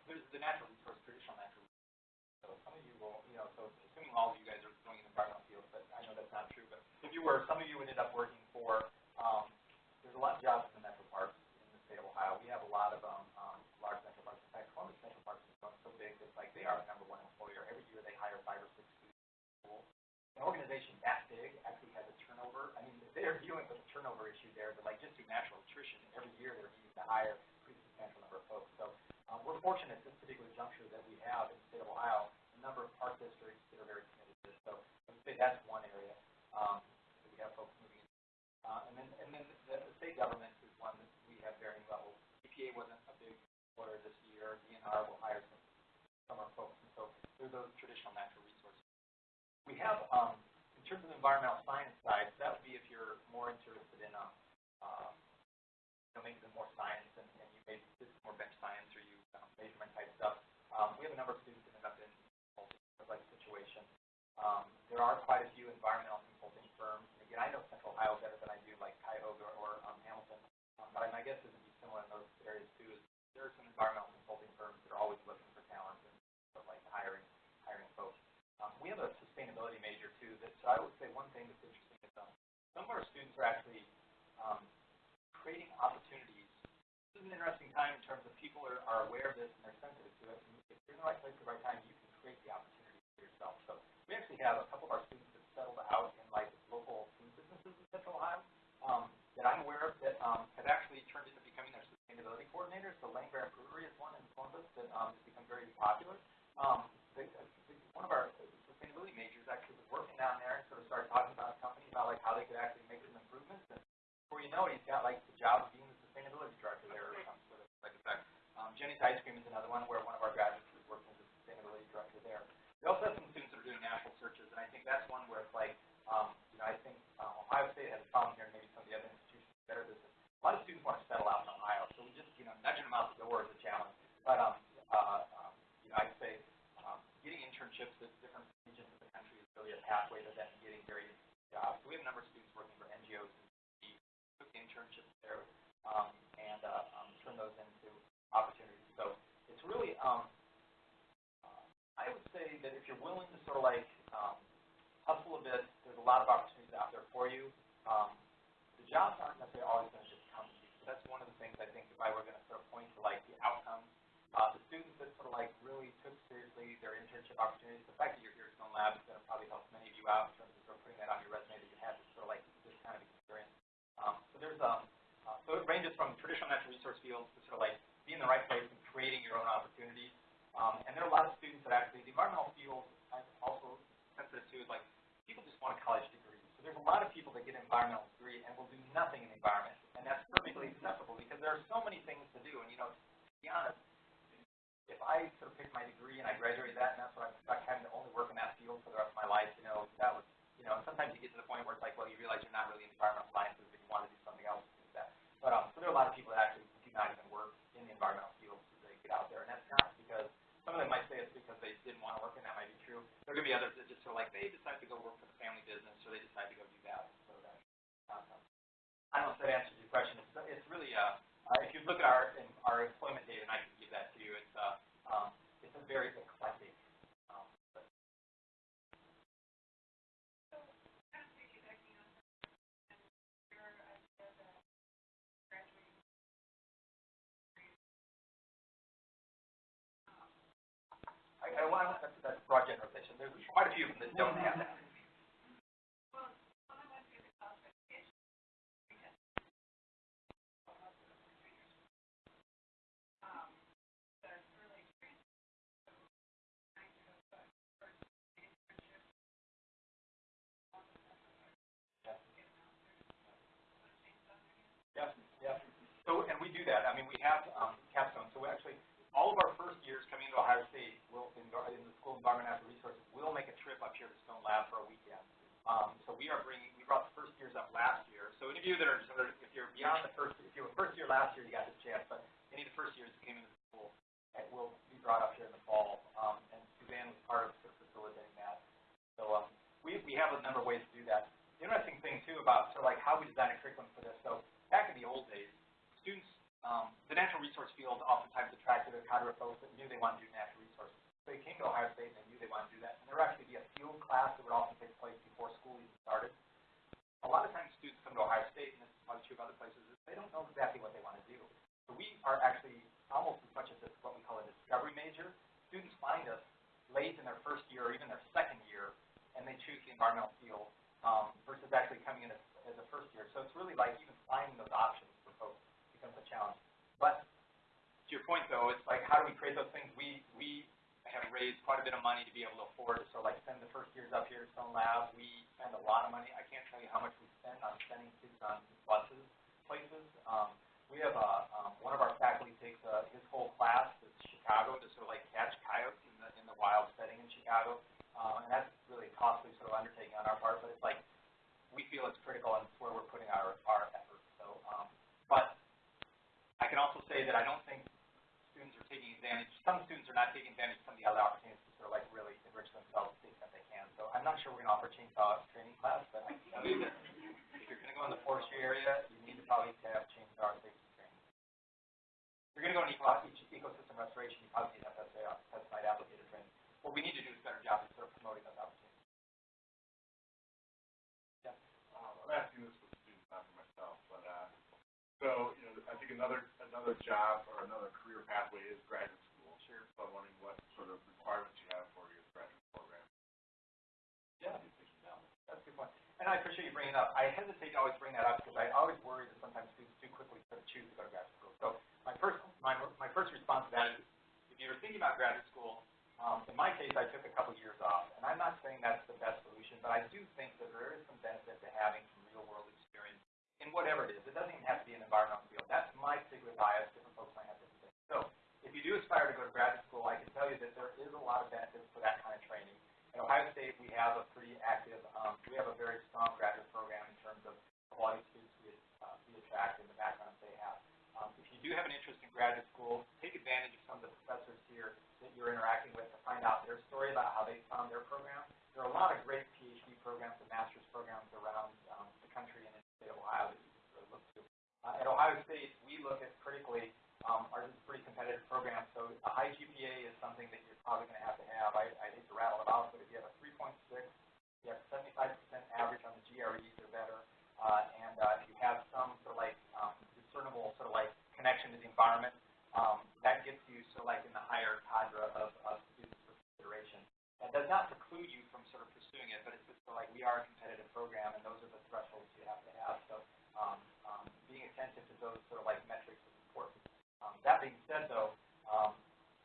There's the natural resource, traditional natural resource. So some of you will, you know, so assuming all of you guys are doing the environmental field, but I know that's not true, but if you were, some of you ended up working for, um, there's a lot of jobs in the metro parks in the state of Ohio. We have a lot of um, um, large metro parks. In fact, Columbus Metro Parks is so big that, like, they are the number one employer. Every year they hire five or six students. An organization that they're dealing with a turnover issue there, but like just through natural attrition, every year they're needing to hire a pretty substantial number of folks. So um, we're fortunate at this particular juncture that we have in the state of Ohio a number of park districts that are very committed to this. So I would say that's one area um, that we have folks moving in. Uh, and then, and then the, the state government is one that we have varying levels. EPA wasn't a big employer this year. DNR will hire some, some of our folks. And so they're those traditional natural resources. We have um, terms of the environmental science side, that would be if you're more interested in a, um, you know, maybe the more science and, and you maybe this more bench science or you um, measurement type stuff. Um, we have a number of students that end up in like situation. Um, there are quite a few environmental consulting firms. Again, I know Central Ohio better than I do, like Cuyahoga or um, Hamilton. Um, but I, my guess is it'd be similar in those areas too. Is there are some environmental I would say one thing that's interesting is um, some of our students are actually um, creating opportunities. This is an interesting time in terms of people are, are aware of this and they're sensitive to it. And if you're in the right place at the right time, you can create the opportunity for yourself. So we actually have a couple of our students that settled out in like local food businesses in Central Ohio um, that I'm aware of that um, have actually turned into becoming their sustainability coordinators. The Lane Bear Brewery is one in Columbus that um, has become very popular. Um, the, the, one of our sustainability majors actually down there and sort of started talking about a company about like how they could actually make some improvements. And before you know it, he's got like the job of being the sustainability director there or some sort of like effect. Um, Jeni's Ice Cream is another one where one of our graduates is working as a sustainability director there. We also have some students that are doing national searches, and I think that's one where it's like, um, you know, I think um, Ohio State has a problem here, and maybe some of the other institutions better this. A lot of students want to settle out in Ohio, so we just, you know, nudging them out the door is a challenge. But, um, uh, um, you know, I'd say um, getting internships at different regions of the country is really a pathway to them getting very jobs. So we have a number of students working for NGOs and took internships there um, and uh, um, turn those into opportunities. So it's really, um, uh, I would say that if you're willing to sort of like um, hustle a bit, there's a lot of opportunities out there for you. Um, the jobs aren't necessarily always going to just come to you. So that's one of the things I think if I were going to sort of point to like the outcomes, uh, the students that sort of like really took seriously their internship opportunities, the fact that you're here at Stone Lab is going to probably help many of you out in terms of sort of putting that on your resume that you had this sort of like this kind of experience. Um, so there's um, uh, so it ranges from traditional natural resource fields to sort of like be in the right place and creating your own opportunities. Um, and there are a lot of students that actually, the environmental field, I'm also sensitive to, is like, people just want a college degree. So there's a lot of people that get an environmental degree and will do nothing in the environment. And that's perfectly acceptable because there are so many things to do. And, you know, to be honest, if I sort of picked my degree and I graduated that and that's what I'm stuck having to only work in that field for the rest of my life, you know, that was, you know, and sometimes you get to the point where it's like, well, you realize you're not really in environmental sciences, but you want to do something else to do that. But, um, so there are a lot of people that actually do not even work in the environmental field so they get out there. And that's not because some of them might say it's because they didn't want to work, and that might be true. There are going to be others that just sort of like they decide to go work for the family business, or they decide to go do that. So that, um, I don't know if that answers your question. It's, it's really, uh, uh, if you look at our in, our employment data, and I can give that to you, it's uh, um, it's a very eclectic. Um, but kind of piggybacking on that, and your idea that graduating I, I want that's, that's a broad generalization. There's quite a few of them that don't have that. Early experience, so and we do that. I mean, we have um, capstone. So actually, all of our first years coming into Ohio State, will in, in the School of Environment and Natural Resources, will make a trip up here to Stone Lab for a weekend. Um, so we are bringing, we brought the first years up last year. So any of you that are, sort of- if you're beyond the first, if you were first year last year, you got this chance. But any of the first years that came into the school, it will be brought up here in the fall. Um, and Suzanne was part of sort of facilitating that. So um, we we have a number of ways to do that. The interesting thing too about sort of like how we design a curriculum for this. So back in the old days, students, um, the natural resource field oftentimes attracted a cadre of folks that knew they wanted to do natural resources. So they came to Ohio State and they knew they wanted to do that. And there would actually be a field class that would often take place before school even started. A lot of times students come to Ohio State, and this is probably true of other places, is they don't know exactly what they want to do. So we are actually almost as much as this, what we call a discovery major. Students find us late in their first year or even their second year, and they choose the environmental field um, versus actually coming in as, as a first year. So it's really like even finding those options becomes a challenge. But to your point, though, it's like how do we create those things? We we have raised quite a bit of money to be able to afford of like send the first years up here at Stone Lab. We spend a lot of money. I can't tell you how much we spend on sending kids on buses places. Um, we have a, um, one of our faculty takes uh, his whole class to Chicago to sort of like catch coyotes in the in the wild setting in Chicago, um, and that's really a costly sort of undertaking on our part. But it's like we feel it's critical and it's where we're putting our our efforts. So, um, but I can also say that I don't think students are taking advantage. Some students are not taking advantage of some of the other opportunities to sort of like really enrich themselves to the extent they can. So I'm not sure we're gonna offer chainsaw training class, but I that if you're gonna go in the forestry area, you need to probably have chainsaw safety training. If you're gonna go in eco, eco- ecosystem restoration, you probably need to have pesticide, pesticide applicator training. What we need to do is a better job of sort of promoting those opportunities. Um, I'm asking this for students, not for myself, but, uh, so, think another, another job or another career pathway is graduate school. Sure. So I'm wondering what sort of requirements you have for your graduate program. Yeah, that's a good point. And I appreciate you bringing it up. I hesitate to always bring that up because I always worry that sometimes students too quickly sort of choose to go to graduate school. So my first, my, my first response to that is, if you're thinking about graduate school, um, in my case, I took a couple years off. And I'm not saying that's the best solution, but I do think that there is some benefit to having some real world experience in whatever it is. It doesn't even have to be an environmental field. That's my particular bias. Different folks might have different things. So if you do aspire to go to graduate school, I can tell you that there is a lot of benefits for that kind of training. At Ohio State, we have a pretty active, um, we have a very strong graduate program in terms of quality students we, uh, we attract and the backgrounds they have. Um, if you do have an interest in graduate school, take advantage of some of the professors here that you're interacting with to find out their story about how they found their program. There are a lot of great PhD programs and master's programs around um, the country and in of Ohio really look to. Uh, at Ohio State, we look at critically, um, ours a pretty competitive program, so a high GPA is something that you're probably going to have to have. I, I hate to rattle it off, but if you have a 3.6, you have 75% average on the GREs or better, uh, and uh, you have some sort of like um, discernible sort of like connection to the environment, um, that gets you sort of like in the higher cadre of, of. That does not preclude you from sort of pursuing it, but it's just like we are a competitive program, and those are the thresholds you have to have. So um, um, being attentive to those sort of like metrics is important. Um, that being said, though, um,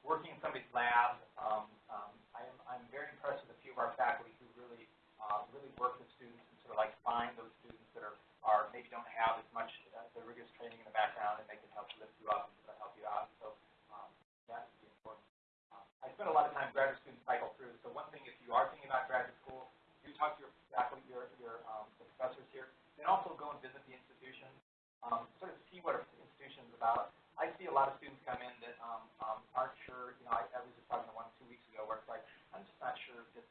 working in somebody's lab, um, um, I am, I'm very impressed with a few of our faculty who really, uh, really work with students and sort of like find those students that are, are maybe don't have as much uh, the rigorous training in the background, and they can help lift you up and sort of help you out. So um, that would be important. Um, I spend a lot of time graduate students cycle through. So one thing, if you are thinking about graduate school, do talk to your faculty, your, your um, the professors here, and also go and visit the institution, um, sort of see what an institution is about. I see a lot of students come in that um, um, aren't sure. You know, I, I was just talking to one two weeks ago where it's like, I'm just not sure that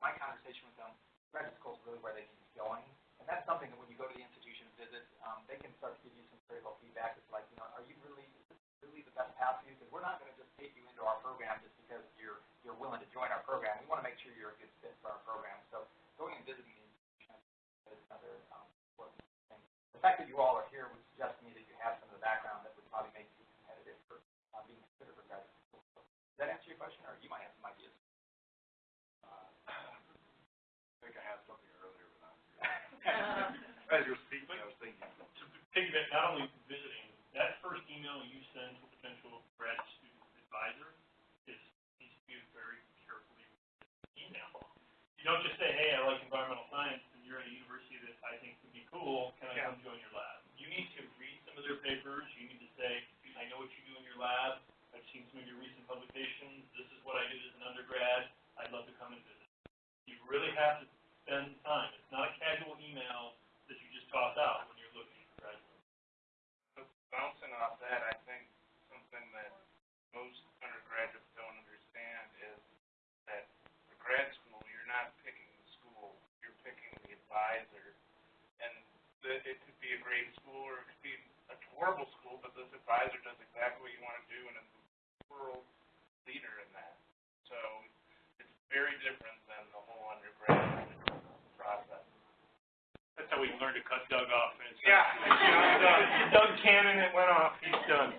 my conversation with them, graduate school is really where they need to be going. And that's something that when you go to the institution and visit, um, they can start to give you some critical feedback. It's like, you know, are you really, really the best path for you? Because we're not going to just take you into our program just because you're you're willing to join our program. We want to make sure you're a good fit for our program. So going and visiting is another um, important thing. The fact that you all are here would suggest to me that you have some of the background that would probably make you competitive for uh, being considered for graduate school. Does that answer your question, or you might have some ideas? Uh, I think I had something earlier, but not [laughs] [laughs] As you were speaking, I was thinking. To piggyback, not only visiting, that first email you send to a potential grad student advisor is, needs to be a very carefully email. You don't just say, hey, I like environmental science, and you're at a university that I think would be cool, can I come join your lab? You need to read some of their papers, you need to say, I know what you do in your lab, I've seen some of your recent publications, this is what I did as an undergrad, I'd love to come and visit. You really have to spend time, it's not a casual email that you just toss out when you're looking for graduate. Bouncing off that, I think something that most undergraduates don't understand is that for grad school, you're not picking the school, you're picking the advisor. And the, it could be a great school or it could be a horrible school, but this advisor does exactly what you want to do and is a world leader in that. So it's very different than the whole undergraduate process. That's how we learned to cut Doug off. and Yeah. He's done. Doug Cannon, it went off, he's done.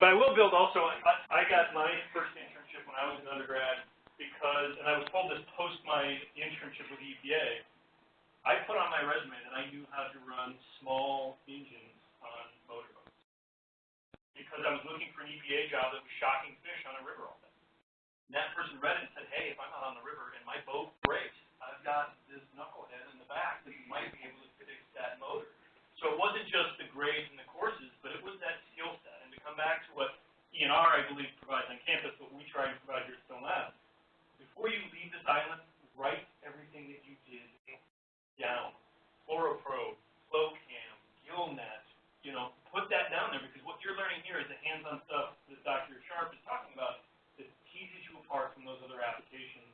But I will build also, I, I got my first internship when I was an undergrad because, and I was told this post my internship with EPA, I put on my resume that I knew how to run small engines on motorboats. Because I was looking for an EPA job that was shocking fish on a river all day. And that person read it and said, hey, if I'm out on the river and my boat breaks, I've got this knucklehead in the back that might be able to fix that motor. So it wasn't just the grades and the courses, but it was that skill set. And to come back to what ENR, I believe, provides on campus, what we try and provide here at Stone Lab, before you leave this island, write everything that you did down. Fluoroprobe, FlowCam, GillNet, you know, put that down there because what you're learning here is the hands-on stuff that Dr. Sharp is talking about that teases you apart from those other applications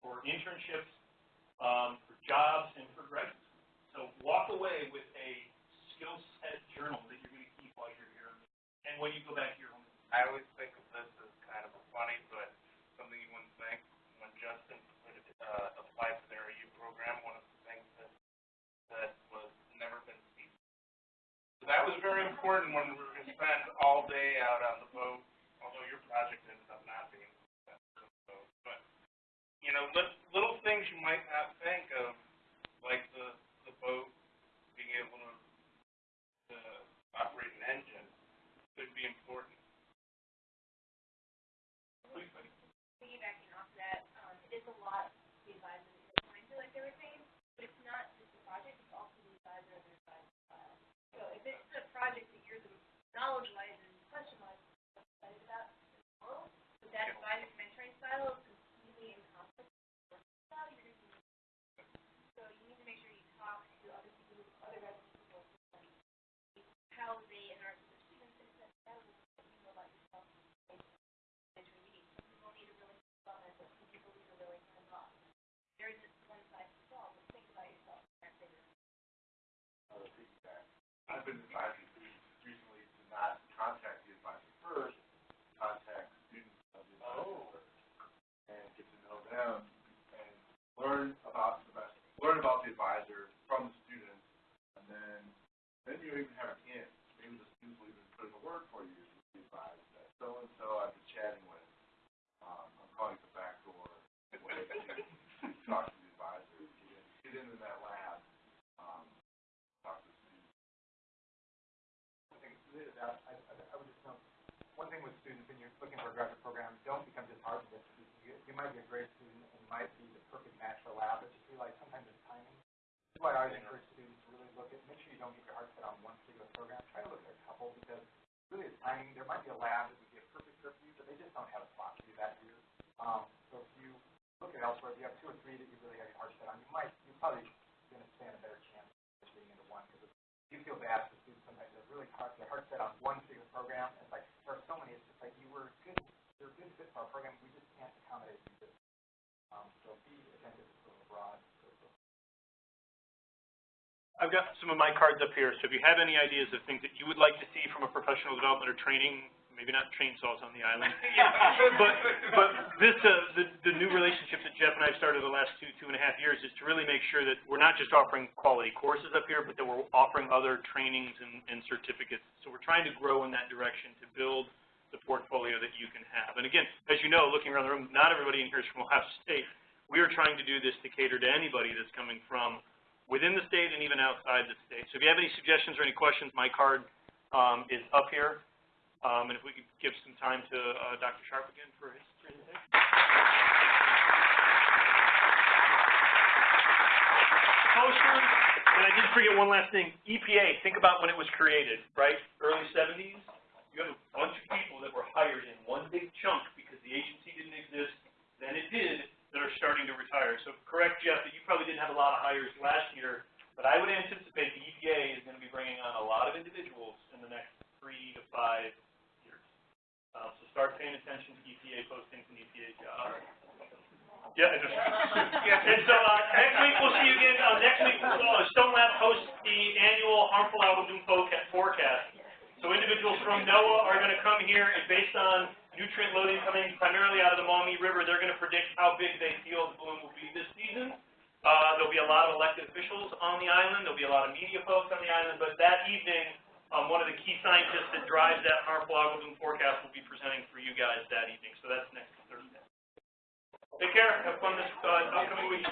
for internships um, for jobs and for graduate school. So walk away with a skill set journal that you're gonna keep while you're here. And when you go back to your home. I always think of this as kind of a funny, but something you wouldn't think. When Justin uh, applied for the RU program, one of the things that, that was never been seen. So that was very important when we were gonna spend all day out on the boat, although your project ended up not being on the boat. But, you know, lit- little things you might not think of, like the, the boat being able to, to operate an engine, could be important. piggybacking off that, um, it is a lot to the advisor that you're trying to, like they were saying, but it's not just the project, it's also the advisor and the advisor file. So if it's a project that you're the knowledge-wise and question-wise excited about, well, but that advisor mentoring style is completely in conflict with your style, you're gonna be, so you need to make sure you talk to other people, other residents who work with them, how they interact with their students, and that, that is what you know about yourself mentoring meetings. Some people need a really fun method, some people need a really hands off. There isn't one size fits all, but think about yourself and figure it Another piggyback. I've been advising students recently to not contact the advisor first, contact students of the advisor first. And get to know them and learn about the best, learn about the advisor from the students. And then, then you even have an in. Maybe the students will even put in a word for you to be advised that so-and-so I've been chatting with. Um, I'm calling the back door. [laughs] Talk to the advisor, get get into that lab, um, talk to the students. One thing, that, I, I, I would just note, one thing with students, when you're looking for a graduate program, don't become disheartened you, might be a great student and might be the perfect match for a lab, but just realize sometimes it's timing. That's why I always encourage students to really look at, make sure you don't get your heart set on one particular program, try to look at a couple, because really it's timing, there might be a lab that would be a perfect fit for you, but they just don't have a spot for you that year. Um, so if you look at elsewhere, if you have two or three that you really have your heart set on, you might, you're probably gonna stand a better chance of getting into one, because you feel bad for students sometimes they're really hard, they're hard set on one particular program, it's like, there are so many, it's just like, you were good, you're a good fit for our program, we just can't accommodate you. Um, so be attentive to the broad. I've got some of my cards up here, so if you have any ideas of things that you would like to see from a professional development or training, maybe not chainsaws on the island, [laughs] but, but this, uh, the, the new relationships that Jeff and I have started the last two, two and a half years is to really make sure that we're not just offering quality courses up here, but that we're offering other trainings and, and certificates. So we're trying to grow in that direction to build the portfolio that you can have. And again, as you know, looking around the room, not everybody in here is from Ohio [laughs] State. We are trying to do this to cater to anybody that's coming from within the state and even outside the state. So if you have any suggestions or any questions, my card, um, is up here. Um, and if we could give some time to, uh, Dr. Sharp again for his presentation. Posters, and I did forget one last thing, EPA, think about when it was created, right? Early seventies, you have a bunch of people that were hired in one big chunk because the agency didn't exist, then it did, that are starting to retire. So correct, Jeff, that you probably didn't have a lot of hires last year, but I would anticipate the EPA is gonna be bringing on a lot of individuals in the next three to five years. Uh, so start paying attention to EPA postings and EPA jobs. Yeah, and so, uh, next week we'll see you again, uh, next week, uh, Stone Lab hosts the annual harmful algal forecast, forecast. So individuals from NOAA are going to come here and based on nutrient loading coming primarily out of the Maumee River, they're going to predict how big they feel the bloom will be this season. Uh, there'll be a lot of elected officials on the island. There'll be a lot of media folks on the island. But that evening, um, one of the key scientists that drives that harmful algal bloom forecast will be presenting for you guys that evening. So that's next Thursday. Take care. Have fun this uh, upcoming week.